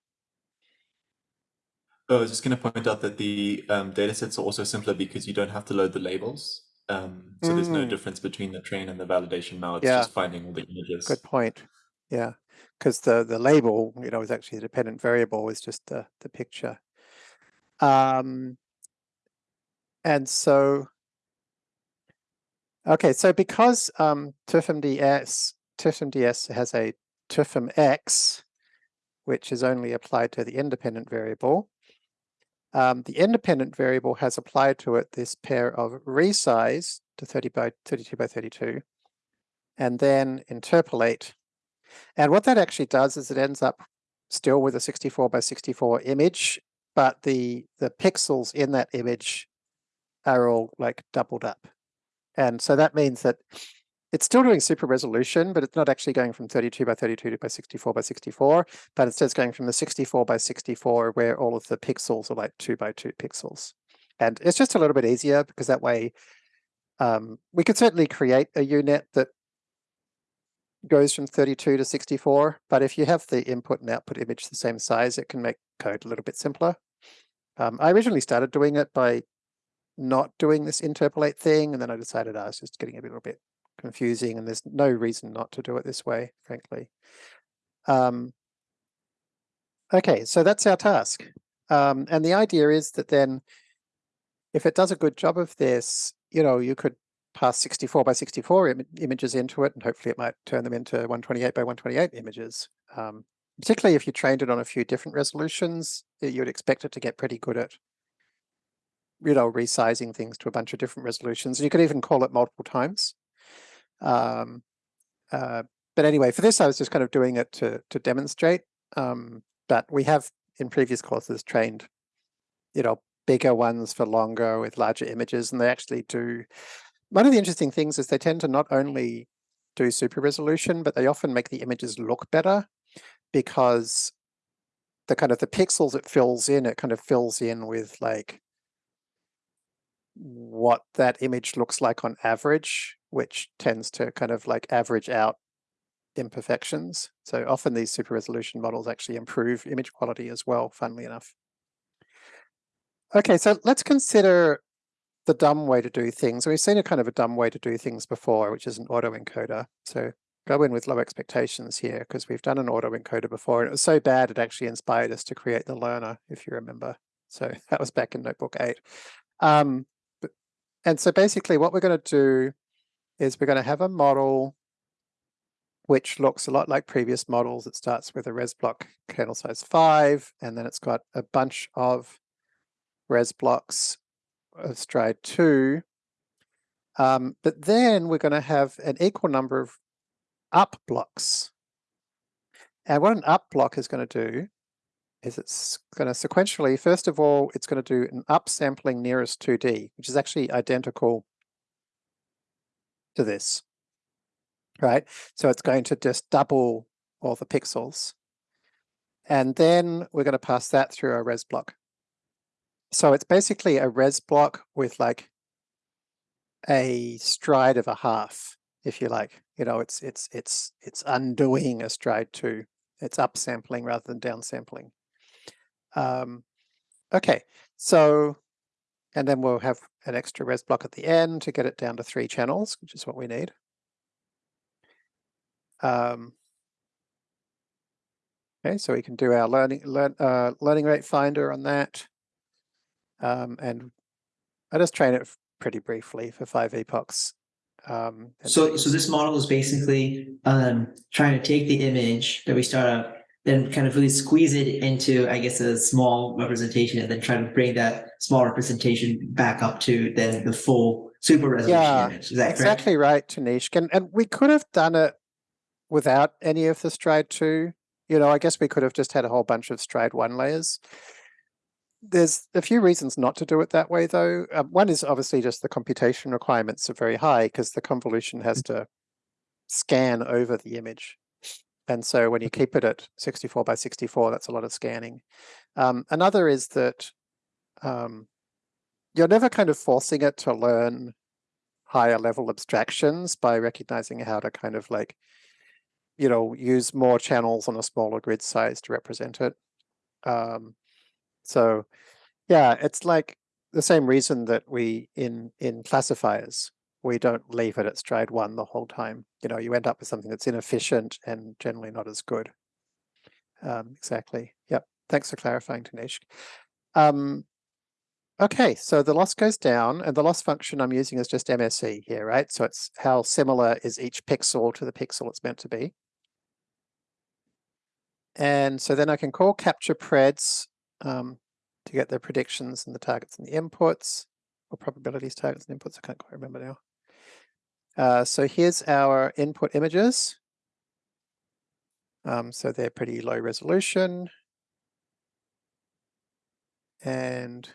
Oh, I was just going to point out that the um, data sets are also simpler because you don't have to load the labels. Um, so there's no Mm. difference between the train and the validation now. It's Yeah. just finding all the images. Good point. Yeah, because the the label, you know, is actually a dependent variable. Is just the the picture. Um, and so, okay, so because um, TUFMDS TUFMDS has a TUFMX, which is only applied to the independent variable. Um, the independent variable has applied to it this pair of resize to 30 by 32 by 32, and then interpolate. And what that actually does is it ends up still with a 64 by 64 image, but the the pixels in that image are all like doubled up. And so that means that it's still doing super resolution, but it's not actually going from 32 by 32 to by 64 by 64, but instead it's going from the 64 by 64 where all of the pixels are like two by two pixels. And it's just a little bit easier because that way um, we could certainly create a UNet that goes from 32 to 64, but if you have the input and output image the same size, it can make code a little bit simpler. Um, I originally started doing it by not doing this interpolate thing, and then I decided I was just getting a little bit confusing, and there's no reason not to do it this way, frankly. Um, okay, so that's our task. Um, and the idea is that then if it does a good job of this, you know, you could pass 64 by 64 Im images into it, and hopefully it might turn them into 128 by 128 images. Um, particularly if you trained it on a few different resolutions, you'd expect it to get pretty good at, you know, resizing things to a bunch of different resolutions. You could even call it multiple times. Um, uh, but anyway, for this, I was just kind of doing it to to demonstrate. Um, but we have in previous courses trained, you know, bigger ones for longer with larger images, and they actually do. One of the interesting things is they tend to not only do super resolution, but they often make the images look better because the kind of the pixels it fills in, it kind of fills in with like what that image looks like on average, which tends to kind of like average out imperfections. So often these super resolution models actually improve image quality as well, funnily enough. Okay, so let's consider the dumb way to do things. We've seen a kind of a dumb way to do things before, which is an autoencoder. So go in with low expectations here because we've done an autoencoder before and it was so bad it actually inspired us to create the learner, if you remember. So that was back in notebook eight. Um, and so basically what we're going to do is we're going to have a model which looks a lot like previous models. It starts with a res block kernel size five, and then it's got a bunch of res blocks of stride two. Um, but then we're going to have an equal number of up blocks. And what an up block is going to do is it's going to sequentially, first of all, it's going to do an upsampling nearest 2D, which is actually identical to this, right? So it's going to just double all the pixels. And then we're going to pass that through a res block. So it's basically a res block with like a stride of a half, if you like. You know, it's it's it's it's undoing a stride two. It's upsampling rather than downsampling. Um, okay, so and then we'll have an extra res block at the end to get it down to three channels, which is what we need. Um, okay, so we can do our learning learn, uh, learning rate finder on that. Um, and I just train it pretty briefly for five epochs. Um, so, so this model is basically um, trying to take the image that we start out, then kind of really squeeze it into, I guess, a small representation, and then try to bring that small representation back up to then the full super resolution yeah, image. Is that exactly correct? right, Tanishq. And, and we could have done it without any of the stride two. You know, I guess we could have just had a whole bunch of stride one layers. There's a few reasons not to do it that way, though. Um, one is obviously just the computation requirements are very high because the convolution has to scan over the image. And so when you keep it at 64 by 64, that's a lot of scanning. Um, another is that um, you're never kind of forcing it to learn higher level abstractions by recognizing how to kind of like, you know, use more channels on a smaller grid size to represent it. Um, so yeah, it's like the same reason that we in in classifiers we don't leave it at stride one the whole time. You know, you end up with something that's inefficient and generally not as good. Um, exactly. Yep. Thanks for clarifying, Tanishq. Um, okay, so the loss goes down and the loss function I'm using is just MSE here, right? So it's how similar is each pixel to the pixel it's meant to be. And so then I can call capture preds um, to get the predictions and the targets and the inputs, or probabilities, targets, and inputs. I can't quite remember now. Uh, so here's our input images. Um, so they're pretty low resolution. And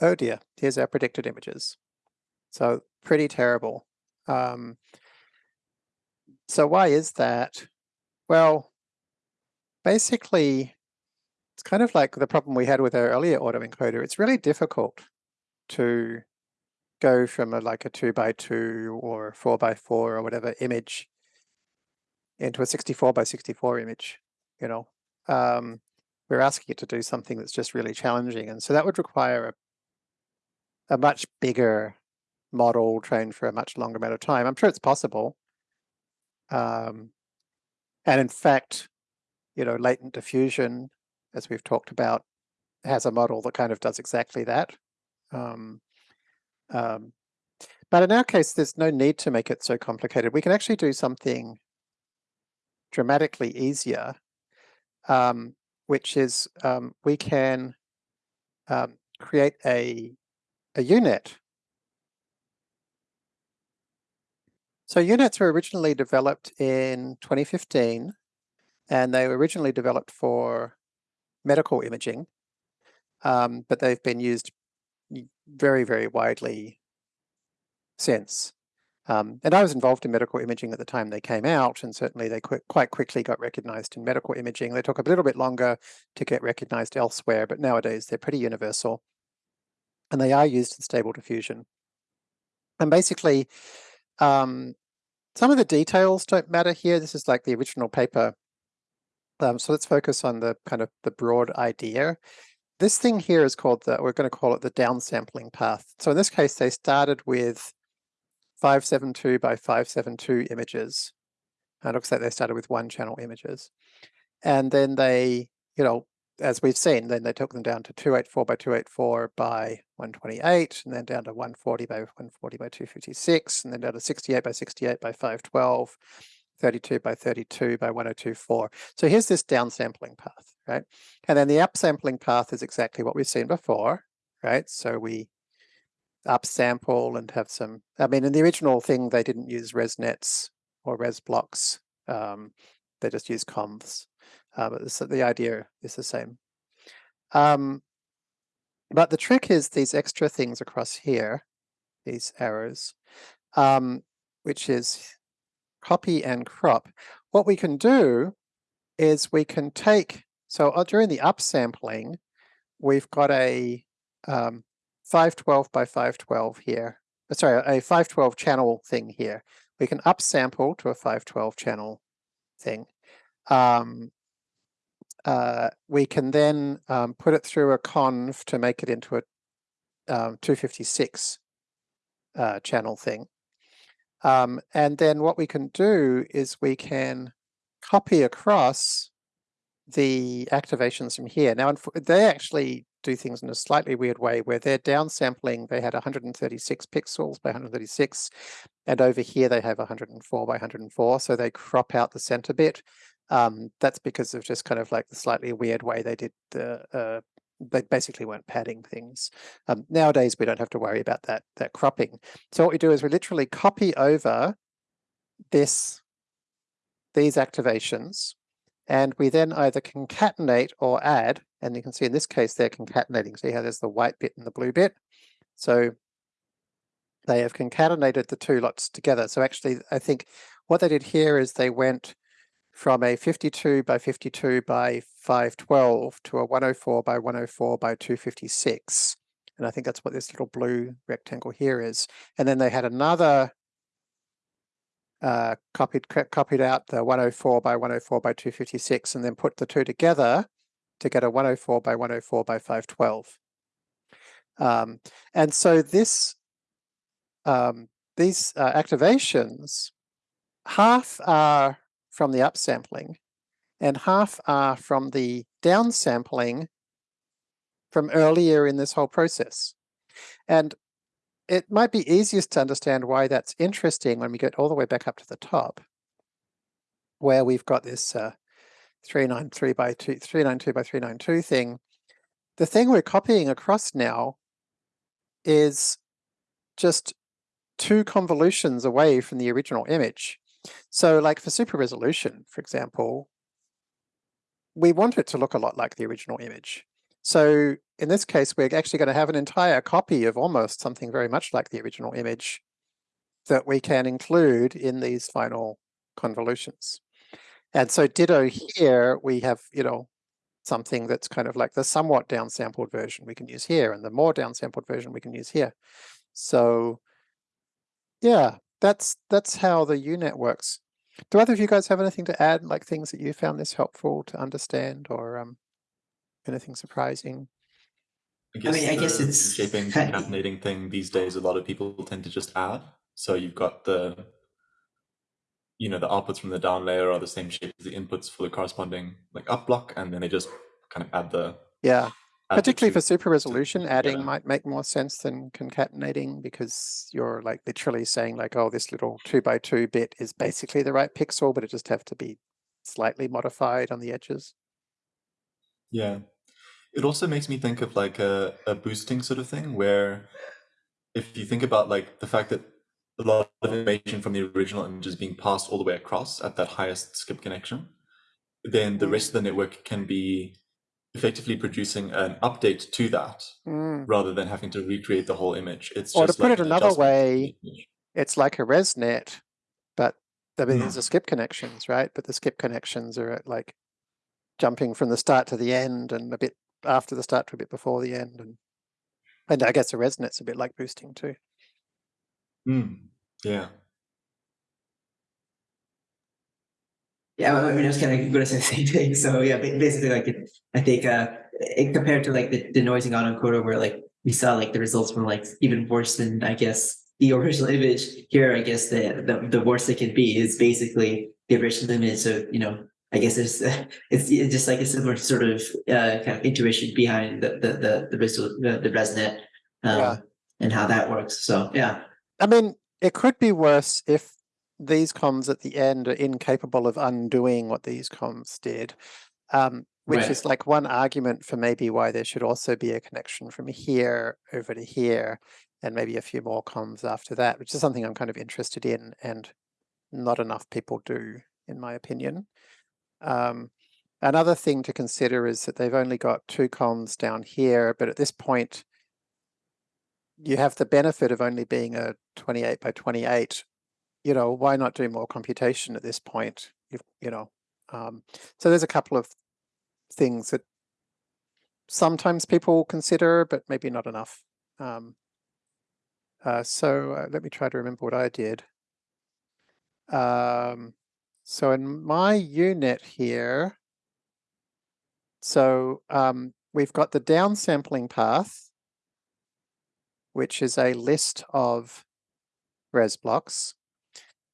oh dear, here's our predicted images. So pretty terrible. Um, so why is that? Well, basically, it's kind of like the problem we had with our earlier autoencoder. It's really difficult to go from a, like a two by two or a four by four or whatever image into a 64 by 64 image, you know. Um, we're asking it to do something that's just really challenging. And so that would require a, a much bigger model trained for a much longer amount of time. I'm sure it's possible. Um, and in fact, you know, latent diffusion as we've talked about, has a model that kind of does exactly that. Um, um, but in our case, there's no need to make it so complicated. We can actually do something dramatically easier, um, which is um, we can um, create a U-Net. So U-Nets were originally developed in 2015, and they were originally developed for medical imaging, um, but they've been used very, very widely since. Um, and I was involved in medical imaging at the time they came out, and certainly they quite quickly got recognized in medical imaging. They took a little bit longer to get recognized elsewhere, but nowadays they're pretty universal. And they are used in stable diffusion. And basically, um, some of the details don't matter here. This is like the original paper. Um, so let's focus on the kind of the broad idea. This thing here is called the, we're going to call it the downsampling path. So in this case, they started with 572 by 572 images. And it looks like they started with one channel images. And then they, you know, as we've seen, then they took them down to 284 by 284 by 128, and then down to 140 by 140 by 256, and then down to 68 by 68 by 512, 32 by 32 by 1024. So here's this downsampling path, right? And then the upsampling path is exactly what we've seen before, right? So we upsample and have some, I mean, in the original thing, they didn't use ResNets or res blocks. Um, they just used convs. Uh, but this, the idea is the same. Um, but the trick is these extra things across here, these arrows, um, which is copy and crop. What we can do is we can take, so uh, during the upsampling, we've got a um, 512 by 512 here, uh, sorry, a 512 channel thing here. We can upsample to a 512 channel thing. Um, uh, we can then um, put it through a conv to make it into a um, 256 uh, channel thing. Um, and then what we can do is we can copy across the activations from here. Now, they actually do things in a slightly weird way where they're downsampling, they had 136 pixels by 136, and over here they have 104 by 104, so they crop out the center bit. Um, that's because of just kind of like the slightly weird way they did the, uh, they basically weren't padding things. Um, nowadays, we don't have to worry about that, that cropping. So what we do is we literally copy over this, these activations, and we then either concatenate or add, and you can see in this case, they're concatenating. See how there's the white bit and the blue bit? So they have concatenated the two lots together. So actually, I think what they did here is they went from a 52 by 52 by 512 to a 104 by 104 by 256. And I think that's what this little blue rectangle here is. And then they had another uh, copied copied out the 104 by 104 by 256 and then put the two together to get a 104 by 104 by 512. Um, and so this um, these uh, activations, half are from the upsampling and half are from the downsampling from earlier in this whole process. And it might be easiest to understand why that's interesting when we get all the way back up to the top, where we've got this uh, 393 by 2, 392 by 392 thing. The thing we're copying across now is just two convolutions away from the original image. So like for super resolution, for example, we want it to look a lot like the original image. So in this case, we're actually going to have an entire copy of almost something very much like the original image that we can include in these final convolutions. And so ditto here, we have, you know, something that's kind of like the somewhat downsampled version we can use here and the more downsampled version we can use here. So yeah, that's that's how the UNet works. Do either of you guys have anything to add, like things that you found this helpful to understand or um, anything surprising? I guess, mean, I guess the it's shaping concatenating thing these days. A lot of people tend to just add. So you've got the, you know, the outputs from the down layer are the same shape as the inputs for the corresponding like up block, and then they just kind of add the Yeah, add the particularly for super resolution, put adding together. might make more sense than concatenating because you're like literally saying like, oh, this little two by two bit is basically the right pixel, but it just have to be slightly modified on the edges. Yeah. It also makes me think of like a, a boosting sort of thing where if you think about like the fact that a lot of information from the original image is being passed all the way across at that highest skip connection, then the Mm. rest of the network can be effectively producing an update to that Mm. rather than having to recreate the whole image. It's Or to put like it an another way. It's like a ResNet, but I mean, Mm. there's a skip connections, right? But the skip connections are at like jumping from the start to the end and a bit after the start to a bit before the end. And, and I guess a ResNet's a bit like boosting too. Mm. Yeah. Yeah, I mean, I was kind of going to say the same thing. So yeah, basically, like it, I think uh, it, compared to like the, the noising autoencoder, where like we saw like the results were like even worse than I guess the original image. Here, I guess the the, the worst it can be is basically the original image. So you know, I guess it's it's it's just like a similar sort of uh, kind of intuition behind the the the the, the, the ResNet um, Yeah. and how that works. So yeah, I mean, it could be worse if these convs at the end are incapable of undoing what these convs did. Um, which Right. is like one argument for maybe why there should also be a connection from here over to here and maybe a few more convs after that, which is something I'm kind of interested in and not enough people do, in my opinion. Um, another thing to consider is that they've only got two convs down here, but at this point, you have the benefit of only being a 28 by 28. You know, why not do more computation at this point? You, you know, um, so there's a couple of things that sometimes people consider, but maybe not enough. Um, uh, so uh, let me try to remember what I did. Um, so in my U-Net here, so um, we've got the downsampling path, which is a list of res blocks.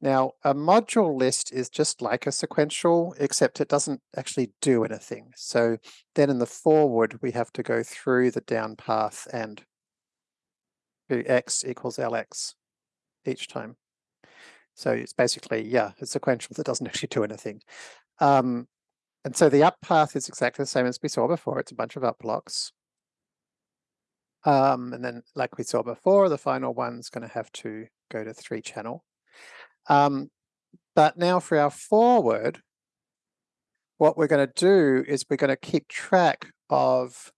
Now, a module list is just like a sequential, except it doesn't actually do anything. So then in the forward, we have to go through the down path and do x equals lx each time. So it's basically, yeah, a sequential that doesn't actually do anything. Um, and so the up path is exactly the same as we saw before. It's a bunch of up blocks. Um, and then like we saw before, the final one's going to have to go to three channel. Um, but now for our forward, what we're going to do is we're going to keep track of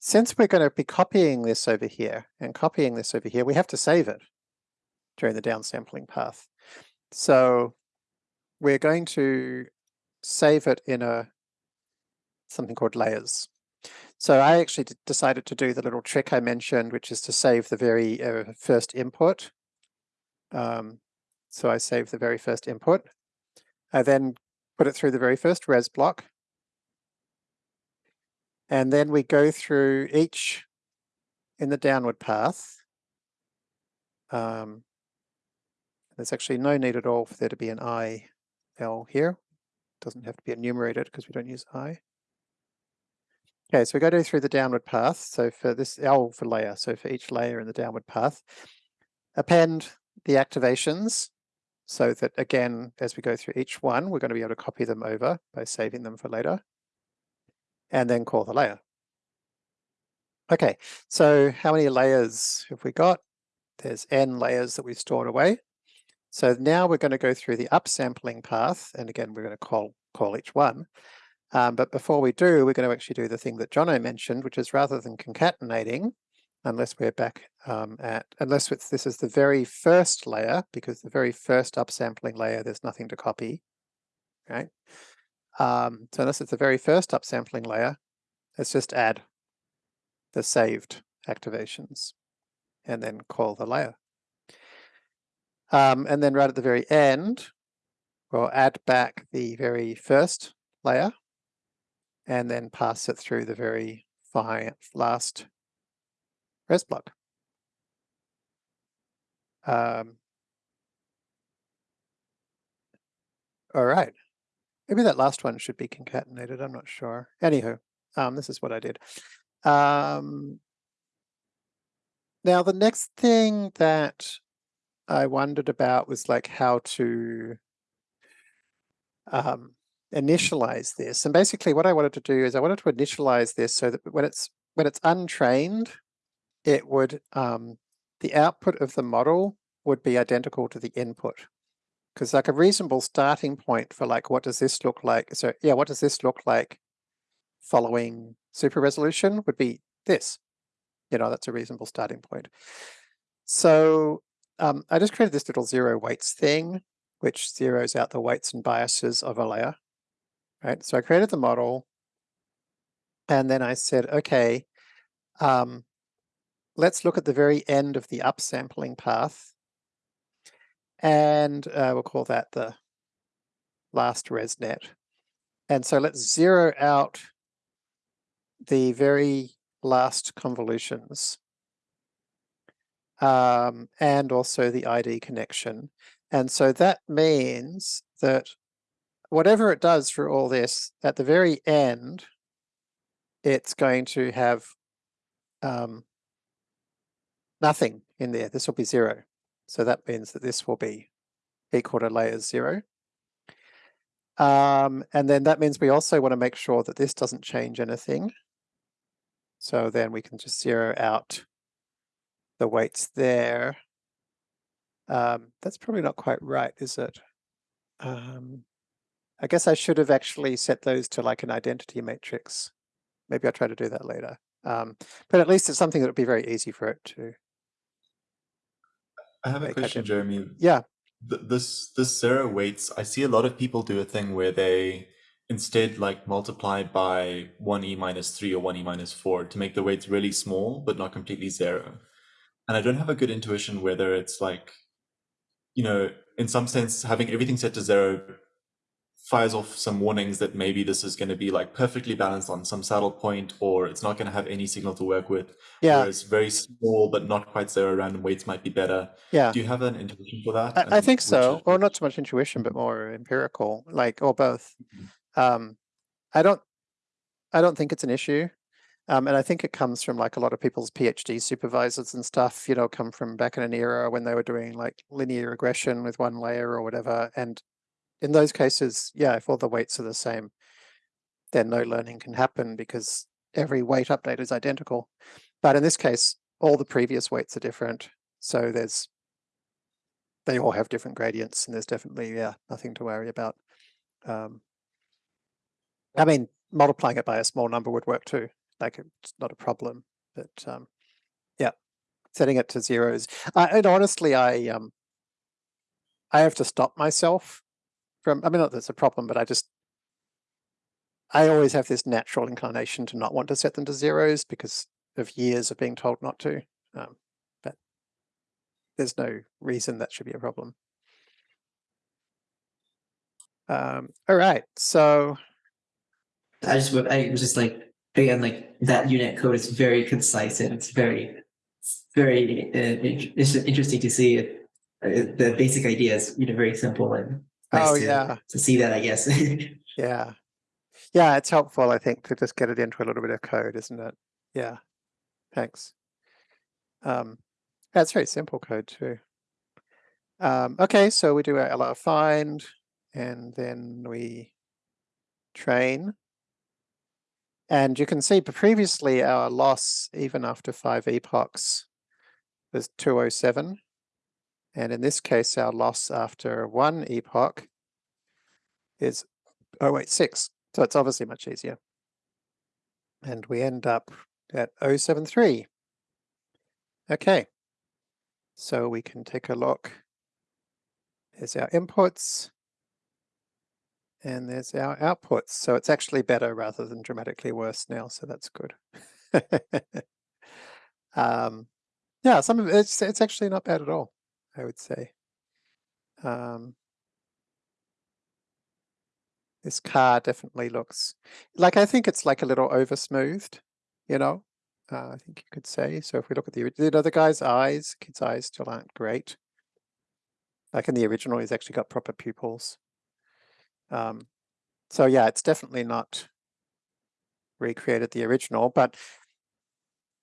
since we're going to be copying this over here and copying this over here, we have to save it during the downsampling path. So we're going to save it in a something called layers. So I actually decided to do the little trick I mentioned, which is to save the very uh, first input. Um, so I save the very first input. I then put it through the very first res block. And then we go through each in the downward path. Um, there's actually no need at all for there to be an I L here. It Doesn't have to be enumerated because we don't use I. Okay, so we go to through the downward path. So for this L for layer, so for each layer in the downward path, append the activations so that again, as we go through each one, we're going to be able to copy them over by saving them for later and then call the layer. Okay, so how many layers have we got? There's n layers that we've stored away. So now we're going to go through the upsampling path, and again, we're going to call, call each one. Um, but before we do, we're going to actually do the thing that Johno mentioned, which is rather than concatenating, unless we're back um, at, unless this is the very first layer, because the very first upsampling layer, there's nothing to copy, right? Um, so unless it's the very first upsampling layer, let's just add the saved activations and then call the layer. Um, and then right at the very end, we'll add back the very first layer and then pass it through the very fi last res block. Um, all right. Maybe that last one should be concatenated. I'm not sure. Anywho, um, this is what I did. Um, now, the next thing that I wondered about was like how to um, initialize this. And basically what I wanted to do is I wanted to initialize this so that when it's when it's untrained, it would um, the output of the model would be identical to the input. Because like a reasonable starting point for like, what does this look like? So yeah, what does this look like following super resolution would be this. You know, that's a reasonable starting point. So um, I just created this little zero weights thing, which zeroes out the weights and biases of a layer. Right. So I created the model. And then I said, okay, um, let's look at the very end of the upsampling path. And uh, we'll call that the last ResNet. And so let's zero out the very last convolutions um, and also the ID connection. And so that means that whatever it does for all this, at the very end, it's going to have um, nothing in there. This will be zero. So that means that this will be equal to layers zero. Um, and then that means we also want to make sure that this doesn't change anything. So then we can just zero out the weights there. Um, that's probably not quite right, is it? Um, I guess I should have actually set those to like an identity matrix. Maybe I'll try to do that later. Um, but at least it's something that would be very easy for it to. I have a question, Jeremy. Yeah, Th- This this zero weights. I see a lot of people do a thing where they instead like multiply by one e minus three or one e minus four to make the weights really small but not completely zero. And I don't have a good intuition whether it's like, you know, in some sense having everything set to zero fires off some warnings that maybe this is going to be like perfectly balanced on some saddle point or it's not going to have any signal to work with. yeah, Whereas very small but not quite zero random weights might be better. yeah. Do you have an intuition for that? I, I think so, or not so much intuition, but more empirical, like, or both. Mhm. Um, I don't, I don't think it's an issue. Um, and I think it comes from like a lot of people's PhD supervisors and stuff, you know, come from back in an era when they were doing like linear regression with one layer or whatever. And in those cases, yeah, if all the weights are the same, then no learning can happen because every weight update is identical. But in this case, all the previous weights are different. So there's, they all have different gradients and there's definitely, yeah, nothing to worry about. Um, I mean, multiplying it by a small number would work too. Like it's not a problem, but um, yeah, setting it to zeros. I, and honestly, I um, I have to stop myself from. I mean, not that it's a problem, but I just I always have this natural inclination to not want to set them to zeros because of years of being told not to. Um, but there's no reason that should be a problem. Um, all right, so I just I was just like again like that U-Net code is very concise and it's very very uh, it's interesting to see it. Uh, the basic ideas, you know very simple and nice Oh, to, yeah. to see that I guess. Yeah. Yeah, it's helpful, I think, to just get it into a little bit of code, isn't it? Yeah. Thanks. Um, that's very simple code too. Um, okay, so we do our LR find and then we train. And you can see previously our loss, even after five epochs, was 207. And in this case, our loss after one epoch is oh wait, six. So it's obviously much easier. And we end up at 073. Okay. So we can take a look. There's our inputs. And there's our outputs. So it's actually better rather than dramatically worse now. So that's good. um, yeah, some of it's it's actually not bad at all, I would say. Um, this car definitely looks like I think it's like a little over smoothed, you know. Uh, I think you could say. So if we look at the you know the guy's eyes, kid's eyes still aren't great. Like in the original, he's actually got proper pupils. Um, so yeah, it's definitely not recreated the original, but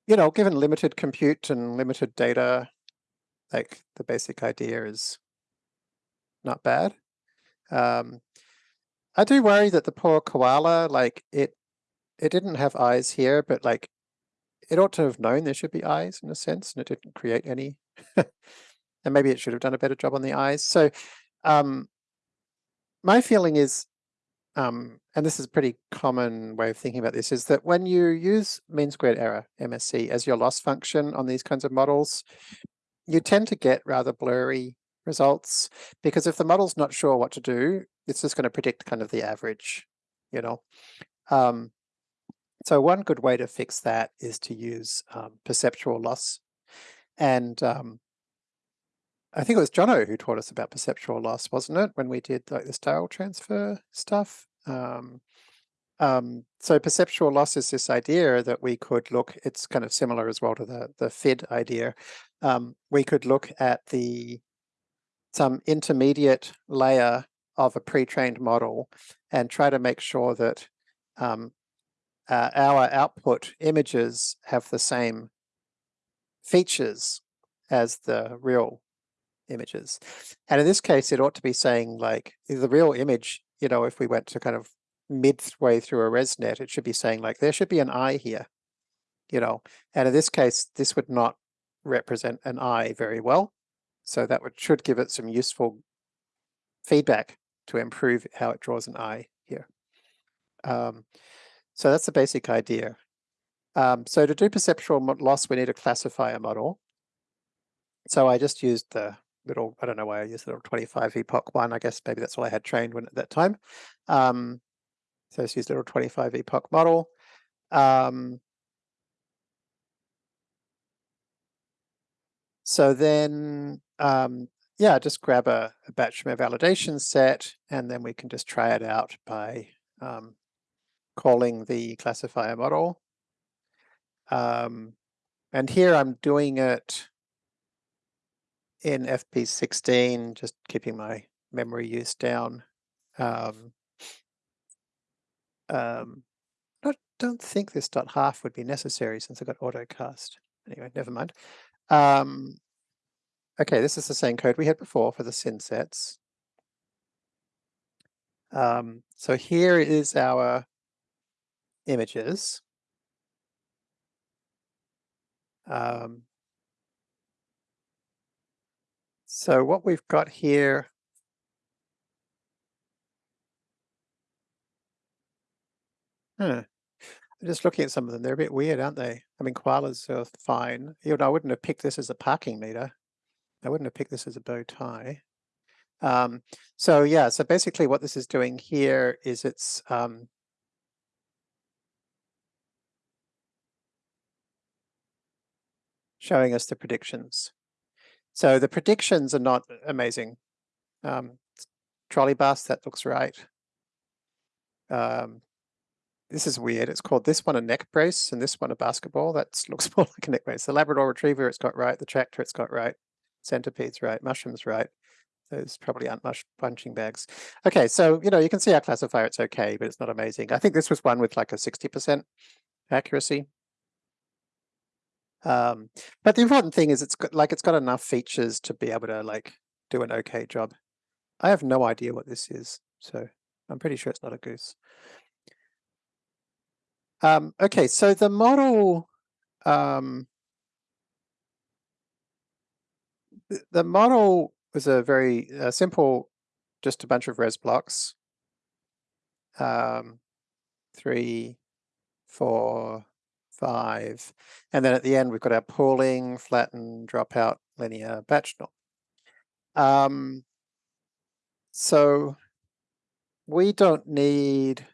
you know, given limited compute and limited data, like the basic idea is not bad. Um, I do worry that the poor koala, like it, it didn't have eyes here, but like it ought to have known there should be eyes in a sense, and it didn't create any. and maybe it should have done a better job on the eyes. So um, my feeling is, um, and this is a pretty common way of thinking about this, is that when you use mean squared error, MSE, as your loss function on these kinds of models, you tend to get rather blurry results because if the model's not sure what to do, it's just going to predict kind of the average, you know. Um, so one good way to fix that is to use um, perceptual loss. And um, I think it was Johno who taught us about perceptual loss, wasn't it? When we did like the style transfer stuff. Um, um, so perceptual loss is this idea that we could look, it's kind of similar as well to the, the FID idea. Um, we could look at the some intermediate layer of a pre-trained model and try to make sure that um, uh, our output images have the same features as the real images. And in this case, it ought to be saying like the real image, you know, if we went to kind of midway through a ResNet, it should be saying like, there should be an eye here, you know, and in this case, this would not represent an eye very well. So that would, should give it some useful feedback to improve how it draws an eye here. Um, so that's the basic idea. Um, so to do perceptual loss, we need a classifier model. So I just used the little, I don't know why I used the little 25 epoch one. I guess maybe that's all I had trained when at that time. Um, so let's use little 25 epoch model. Um, so then um, yeah, just grab a, batch from a Batchmere validation set, and then we can just try it out by um, calling the classifier model. Um, and here I'm doing it in FP16, just keeping my memory use down. Um, um, I don't think this dot half would be necessary since I got autocast. Anyway, never mind. Um, Okay, this is the same code we had before for the synsets. Um, so here is our images. Um, so what we've got here Huh. Just looking at some of them. They're a bit weird, aren't they? I mean, koalas are fine. You know, I wouldn't have picked this as a parking meter. I wouldn't have picked this as a bow tie. Um, so yeah, so basically what this is doing here is it's um, showing us the predictions. So the predictions are not amazing. Um, trolley bus, that looks right. Um, this is weird. It's called this one a neck brace and this one a basketball. That looks more like a neck brace. The Labrador Retriever, it's got right. The tractor, it's got right centipedes right, mushrooms right. Those probably aren't mush punching bags. Okay, so you know you can see our classifier, it's okay, but it's not amazing. I think this was one with like a 60% accuracy. Um, but the important thing is it's got like it's got enough features to be able to like do an okay job. I have no idea what this is, so I'm pretty sure it's not a goose. Um, okay, so the model um, the model was a very uh, simple, just a bunch of res blocks. Um, three, four, five. And then at the end, we've got our pooling, flatten, dropout, linear, batch norm. Um, so we don't need,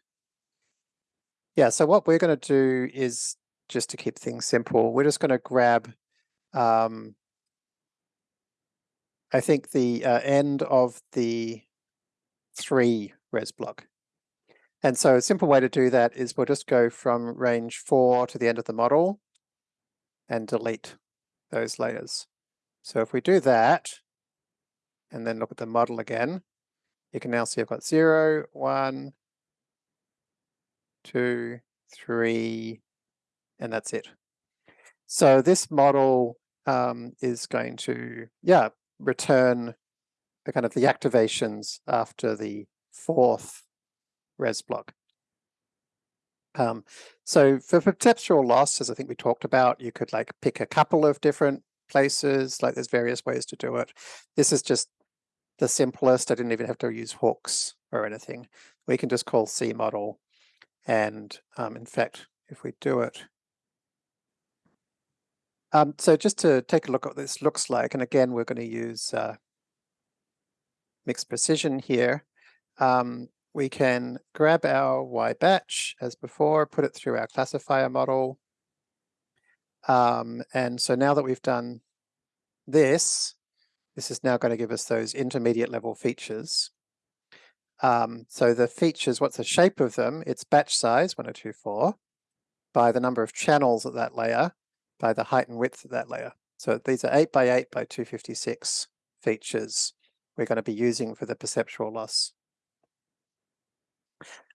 yeah, so what we're going to do is just to keep things simple, we're just going to grab um, I think the uh, end of the three res block. And so a simple way to do that is we'll just go from range four to the end of the model and delete those layers. So if we do that, and then look at the model again, you can now see I've got zero, one, two, three, and that's it. So this model um, is going to, yeah, return the kind of the activations after the fourth res block. Um, so for perceptual loss, as I think we talked about, you could like pick a couple of different places, like there's various ways to do it. This is just the simplest. I didn't even have to use hooks or anything. We can just call C model. And um, in fact, if we do it, um, so just to take a look at what this looks like, and again, we're going to use uh, mixed precision here. Um, we can grab our Y batch as before, put it through our classifier model. Um, and so now that we've done this, this is now going to give us those intermediate level features. Um, so the features, what's the shape of them? It's batch size, 1024, by the number of channels at that layer, by the height and width of that layer. So these are 8 by 8 by 256 features we're going to be using for the perceptual loss.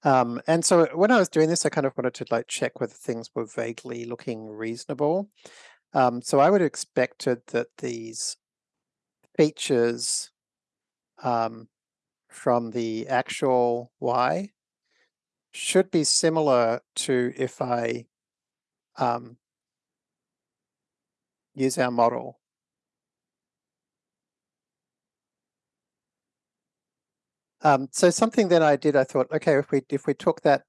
Um, and so when I was doing this, I kind of wanted to like check whether things were vaguely looking reasonable. Um, so I would have expected that these features um, from the actual Y should be similar to if I um, use our model. Um, so something that I did, I thought, okay, if we if we took that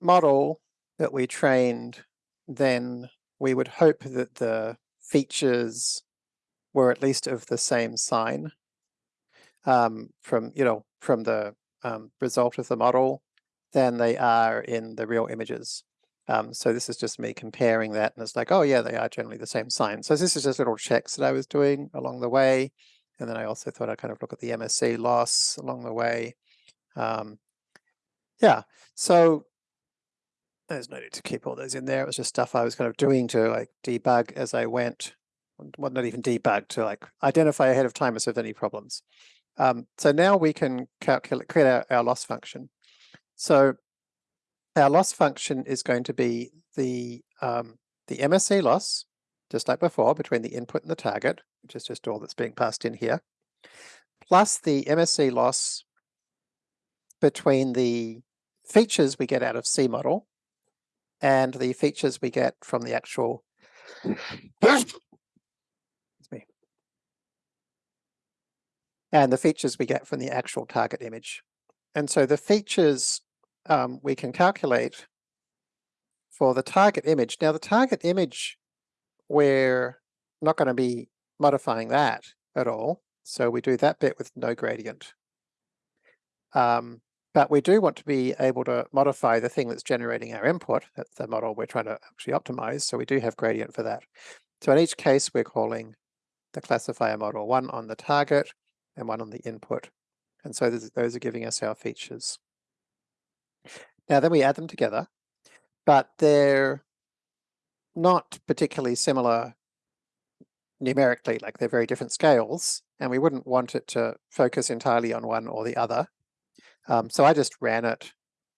model that we trained, then we would hope that the features were at least of the same sign um, from you know from the um, result of the model than they are in the real images. Um, so this is just me comparing that and it's like, oh yeah, they are generally the same sign. So this is just little checks that I was doing along the way. And then I also thought I'd kind of look at the MSE loss along the way. Um, yeah, so there's no need to keep all those in there. It was just stuff I was kind of doing to like debug as I went. Well, not even debug, to like identify ahead of time if there's any problems. Um, so now we can calculate, create our, our loss function. So our loss function is going to be the, um, the MSE loss, just like before, between the input and the target, which is just all that's being passed in here, plus the MSE loss between the features we get out of C model and the features we get from the actual and the features we get from the actual target image. And so the features um, we can calculate for the target image. Now the target image, we're not going to be modifying that at all. So we do that bit with no gradient. Um, but we do want to be able to modify the thing that's generating our input. The model we're trying to actually optimize. So we do have gradient for that. So in each case, we're calling the classifier model one on the target and one on the input. And so those are giving us our features. Now then we add them together, but they're not particularly similar numerically, like they're very different scales, and we wouldn't want it to focus entirely on one or the other. Um, so I just ran it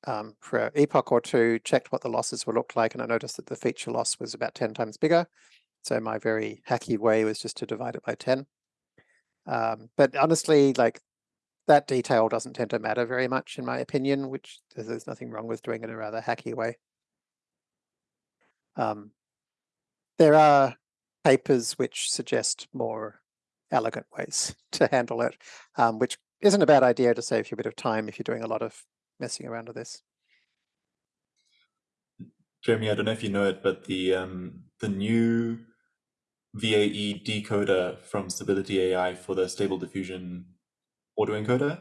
um, for an epoch or two, checked what the losses would look like, and I noticed that the feature loss was about 10 times bigger. So my very hacky way was just to divide it by 10. Um, but honestly, like that detail doesn't tend to matter very much in my opinion, which there's nothing wrong with doing it in a rather hacky way. Um, there are papers which suggest more elegant ways to handle it, um, which isn't a bad idea to save you a bit of time if you're doing a lot of messing around with this. Jeremy, I don't know if you know it, but the um, the new VAE decoder from Stability AI for the Stable Diffusion autoencoder.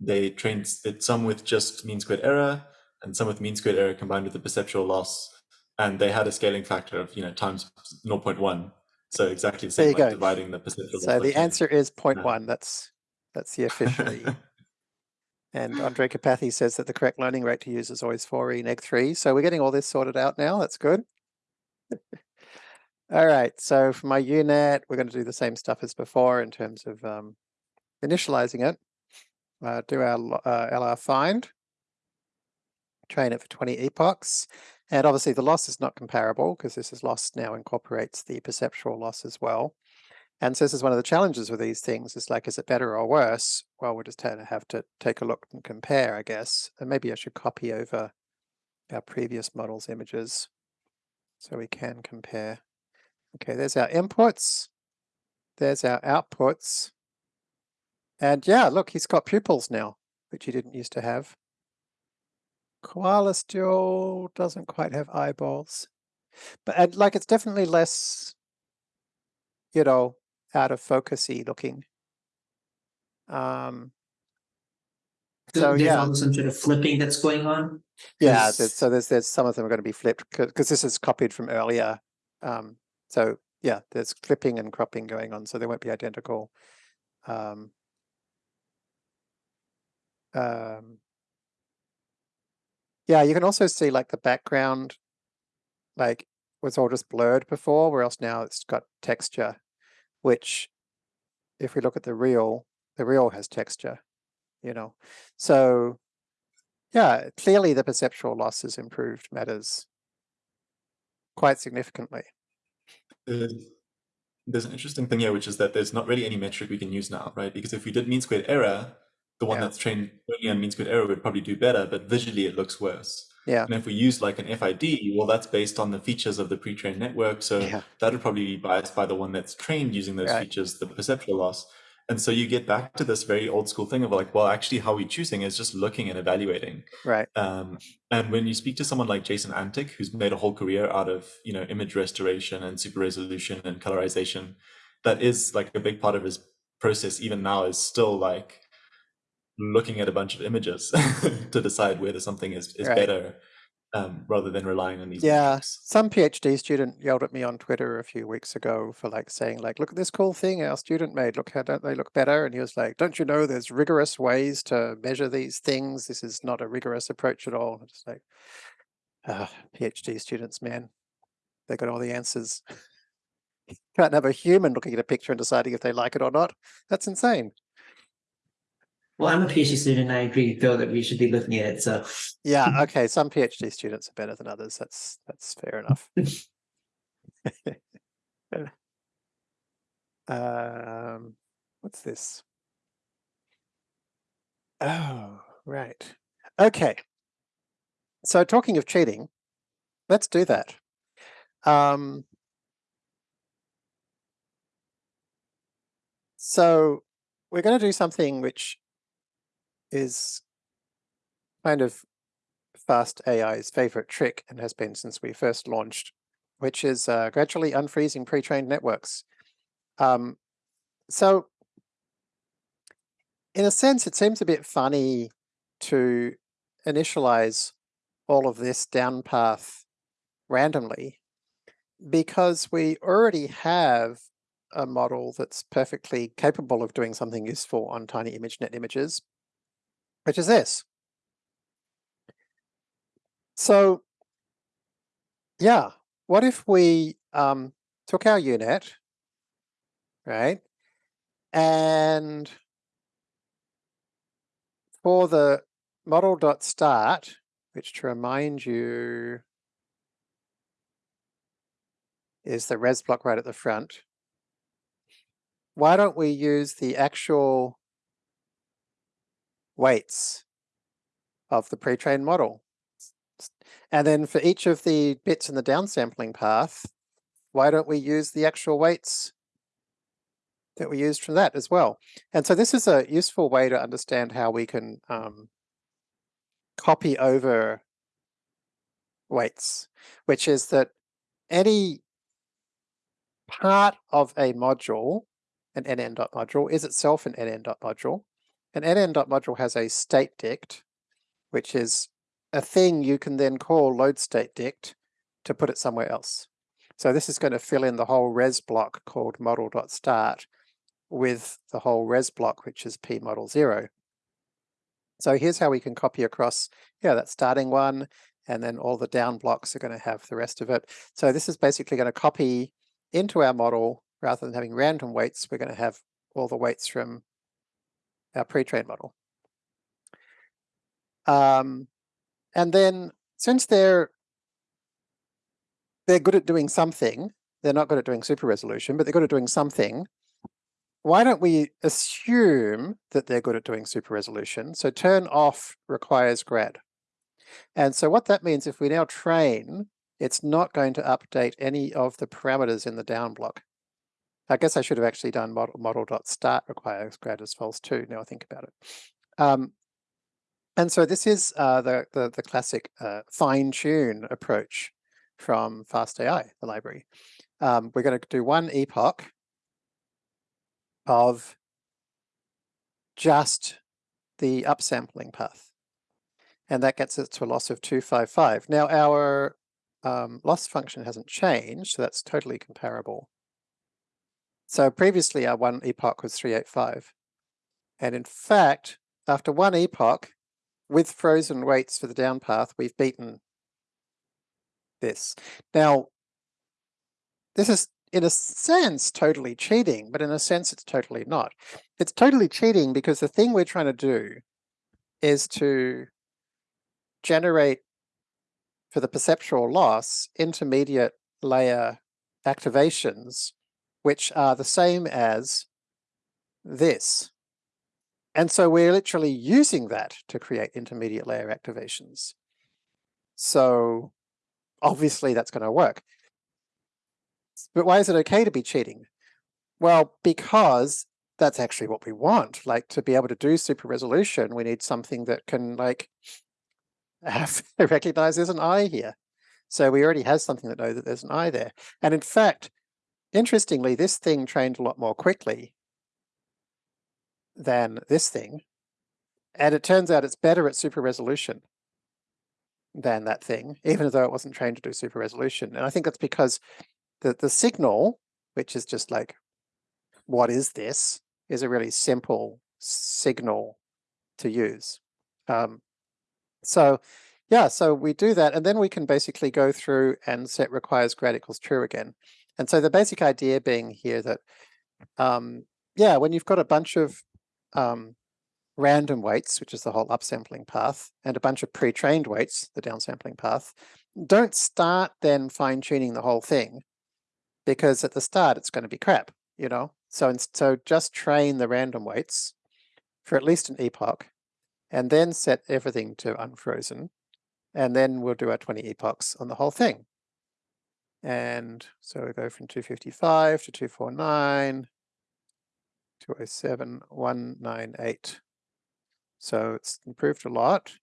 They trained it some with just mean squared error and some with mean squared error combined with the perceptual loss. And they had a scaling factor of, you know, times 0.1. So exactly the same, like dividing the perceptual loss. So the answer is 0.1. That's, that's the officially. and Andrej Karpathy says that the correct learning rate to use is always 4e neg 3. So we're getting all this sorted out now. That's good. All right, so for my U-Net, we're going to do the same stuff as before in terms of um, initializing it. Uh, do our uh, LR find, train it for 20 epochs, and obviously the loss is not comparable because this is loss now incorporates the perceptual loss as well. And so this is one of the challenges with these things is like, is it better or worse? Well, we'll just have to take a look and compare, I guess. And maybe I should copy over our previous models images so we can compare. Okay, there's our inputs. There's our outputs. And yeah, look, he's got pupils now, which he didn't used to have. Koala still doesn't quite have eyeballs. But and like it's definitely less, you know, out of focusy looking. Um So there's yeah. also some sort of flipping that's going on. Yeah, there's, so there's there's some of them are going to be flipped because this is copied from earlier. Um so yeah, there's clipping and cropping going on, so they won't be identical. Um um yeah, you can also see like the background like was all just blurred before, whereas now it's got texture, which if we look at the real, the real has texture, you know. So yeah, clearly the perceptual loss has improved matters quite significantly. There's an interesting thing here, which is that there's not really any metric we can use now, right? Because if we did mean squared error, the one Yeah. that's trained only on mean squared error would probably do better, but visually it looks worse. Yeah. And if we use like an FID, well, that's based on the features of the pre-trained network. So Yeah. that would probably be biased by the one that's trained using those Right. features, the perceptual loss. And so you get back to this very old school thing of like, well, actually, how we're choosing is just looking and evaluating. Right. Um, and when you speak to someone like Jason Antic, who's made a whole career out of you know image restoration and super resolution and colorization, that is like a big part of his process. Even now, is still like looking at a bunch of images to decide whether something is is Right. better, um, rather than relying on these. Yeah. metrics. Some PhD student yelled at me on Twitter a few weeks ago for like saying like, look at this cool thing our student made. Look how don't they look better? And he was like, don't you know there's rigorous ways to measure these things? This is not a rigorous approach at all. It's like, ah, PhD students, man, they got all the answers. Can't have a human looking at a picture and deciding if they like it or not. That's insane. Well, I'm a PhD student. and I agree, Phil, that we should be looking at it. So Yeah, okay. Some PhD students are better than others. That's that's fair enough. um, what's this? Oh, right. Okay. So talking of cheating, let's do that. Um, so we're going to do something which is kind of fast AI's favorite trick and has been since we first launched, which is uh, gradually unfreezing pre-trained networks. Um, so in a sense, it seems a bit funny to initialize all of this down path randomly because we already have a model that's perfectly capable of doing something useful on tiny ImageNet images, which is this. So yeah, what if we um, took our U-Net, right, and for the model.start, which to remind you is the res block right at the front, why don't we use the actual weights of the pre-trained model? And then for each of the bits in the downsampling path, why don't we use the actual weights that we used from that as well? And so this is a useful way to understand how we can um, copy over weights, which is that any part of a module, an nn.module, is itself an nn.module. An nn.module has a state dict, which is a thing you can then call load state dict to put it somewhere else. So this is going to fill in the whole res block called model.start with the whole res block, which is p model zero. So here's how we can copy across, yeah, that starting one, and then all the down blocks are going to have the rest of it. So this is basically going to copy into our model, rather than having random weights, we're going to have all the weights from our pre-trained model. Um, and then since they're they're good at doing something, they're not good at doing super resolution, but they're good at doing something. Why don't we assume that they're good at doing super resolution? So turn off requires grad. And so what that means, if we now train, it's not going to update any of the parameters in the down block. I guess I should have actually done model requires grad as false too. Now I think about it. Um, and so this is uh, the, the the classic uh, fine tune approach from FastAI, the library. Um, we're going to do one epoch of just the upsampling path. And that gets us to a loss of 255. Now our um, loss function hasn't changed, so that's totally comparable. So previously our one epoch was 385. And in fact, after one epoch, with frozen weights for the down path, we've beaten this. Now, this is in a sense totally cheating, but in a sense it's totally not. It's totally cheating because the thing we're trying to do is to generate for the perceptual loss intermediate layer activations which are the same as this. And so we're literally using that to create intermediate layer activations. So obviously that's going to work. But why is it okay to be cheating? Well, because that's actually what we want. Like to be able to do super resolution, we need something that can like have recognize there's an eye here. So we already have something that knows that there's an eye there. And in fact, interestingly, this thing trained a lot more quickly than this thing. And it turns out it's better at super resolution than that thing, even though it wasn't trained to do super resolution. And I think that's because the, the signal, which is just like, what is this, is a really simple signal to use. Um, so yeah, so we do that, and then we can basically go through and set requires grad equals true again. And so the basic idea being here that, um, yeah, when you've got a bunch of um, random weights, which is the whole upsampling path, and a bunch of pre-trained weights, the downsampling path, don't start then fine tuning the whole thing because at the start it's going to be crap, you know? So, so just train the random weights for at least an epoch and then set everything to unfrozen. And then we'll do our 20 epochs on the whole thing. And so we go from 255 to 249, 207, 198. So it's improved a lot.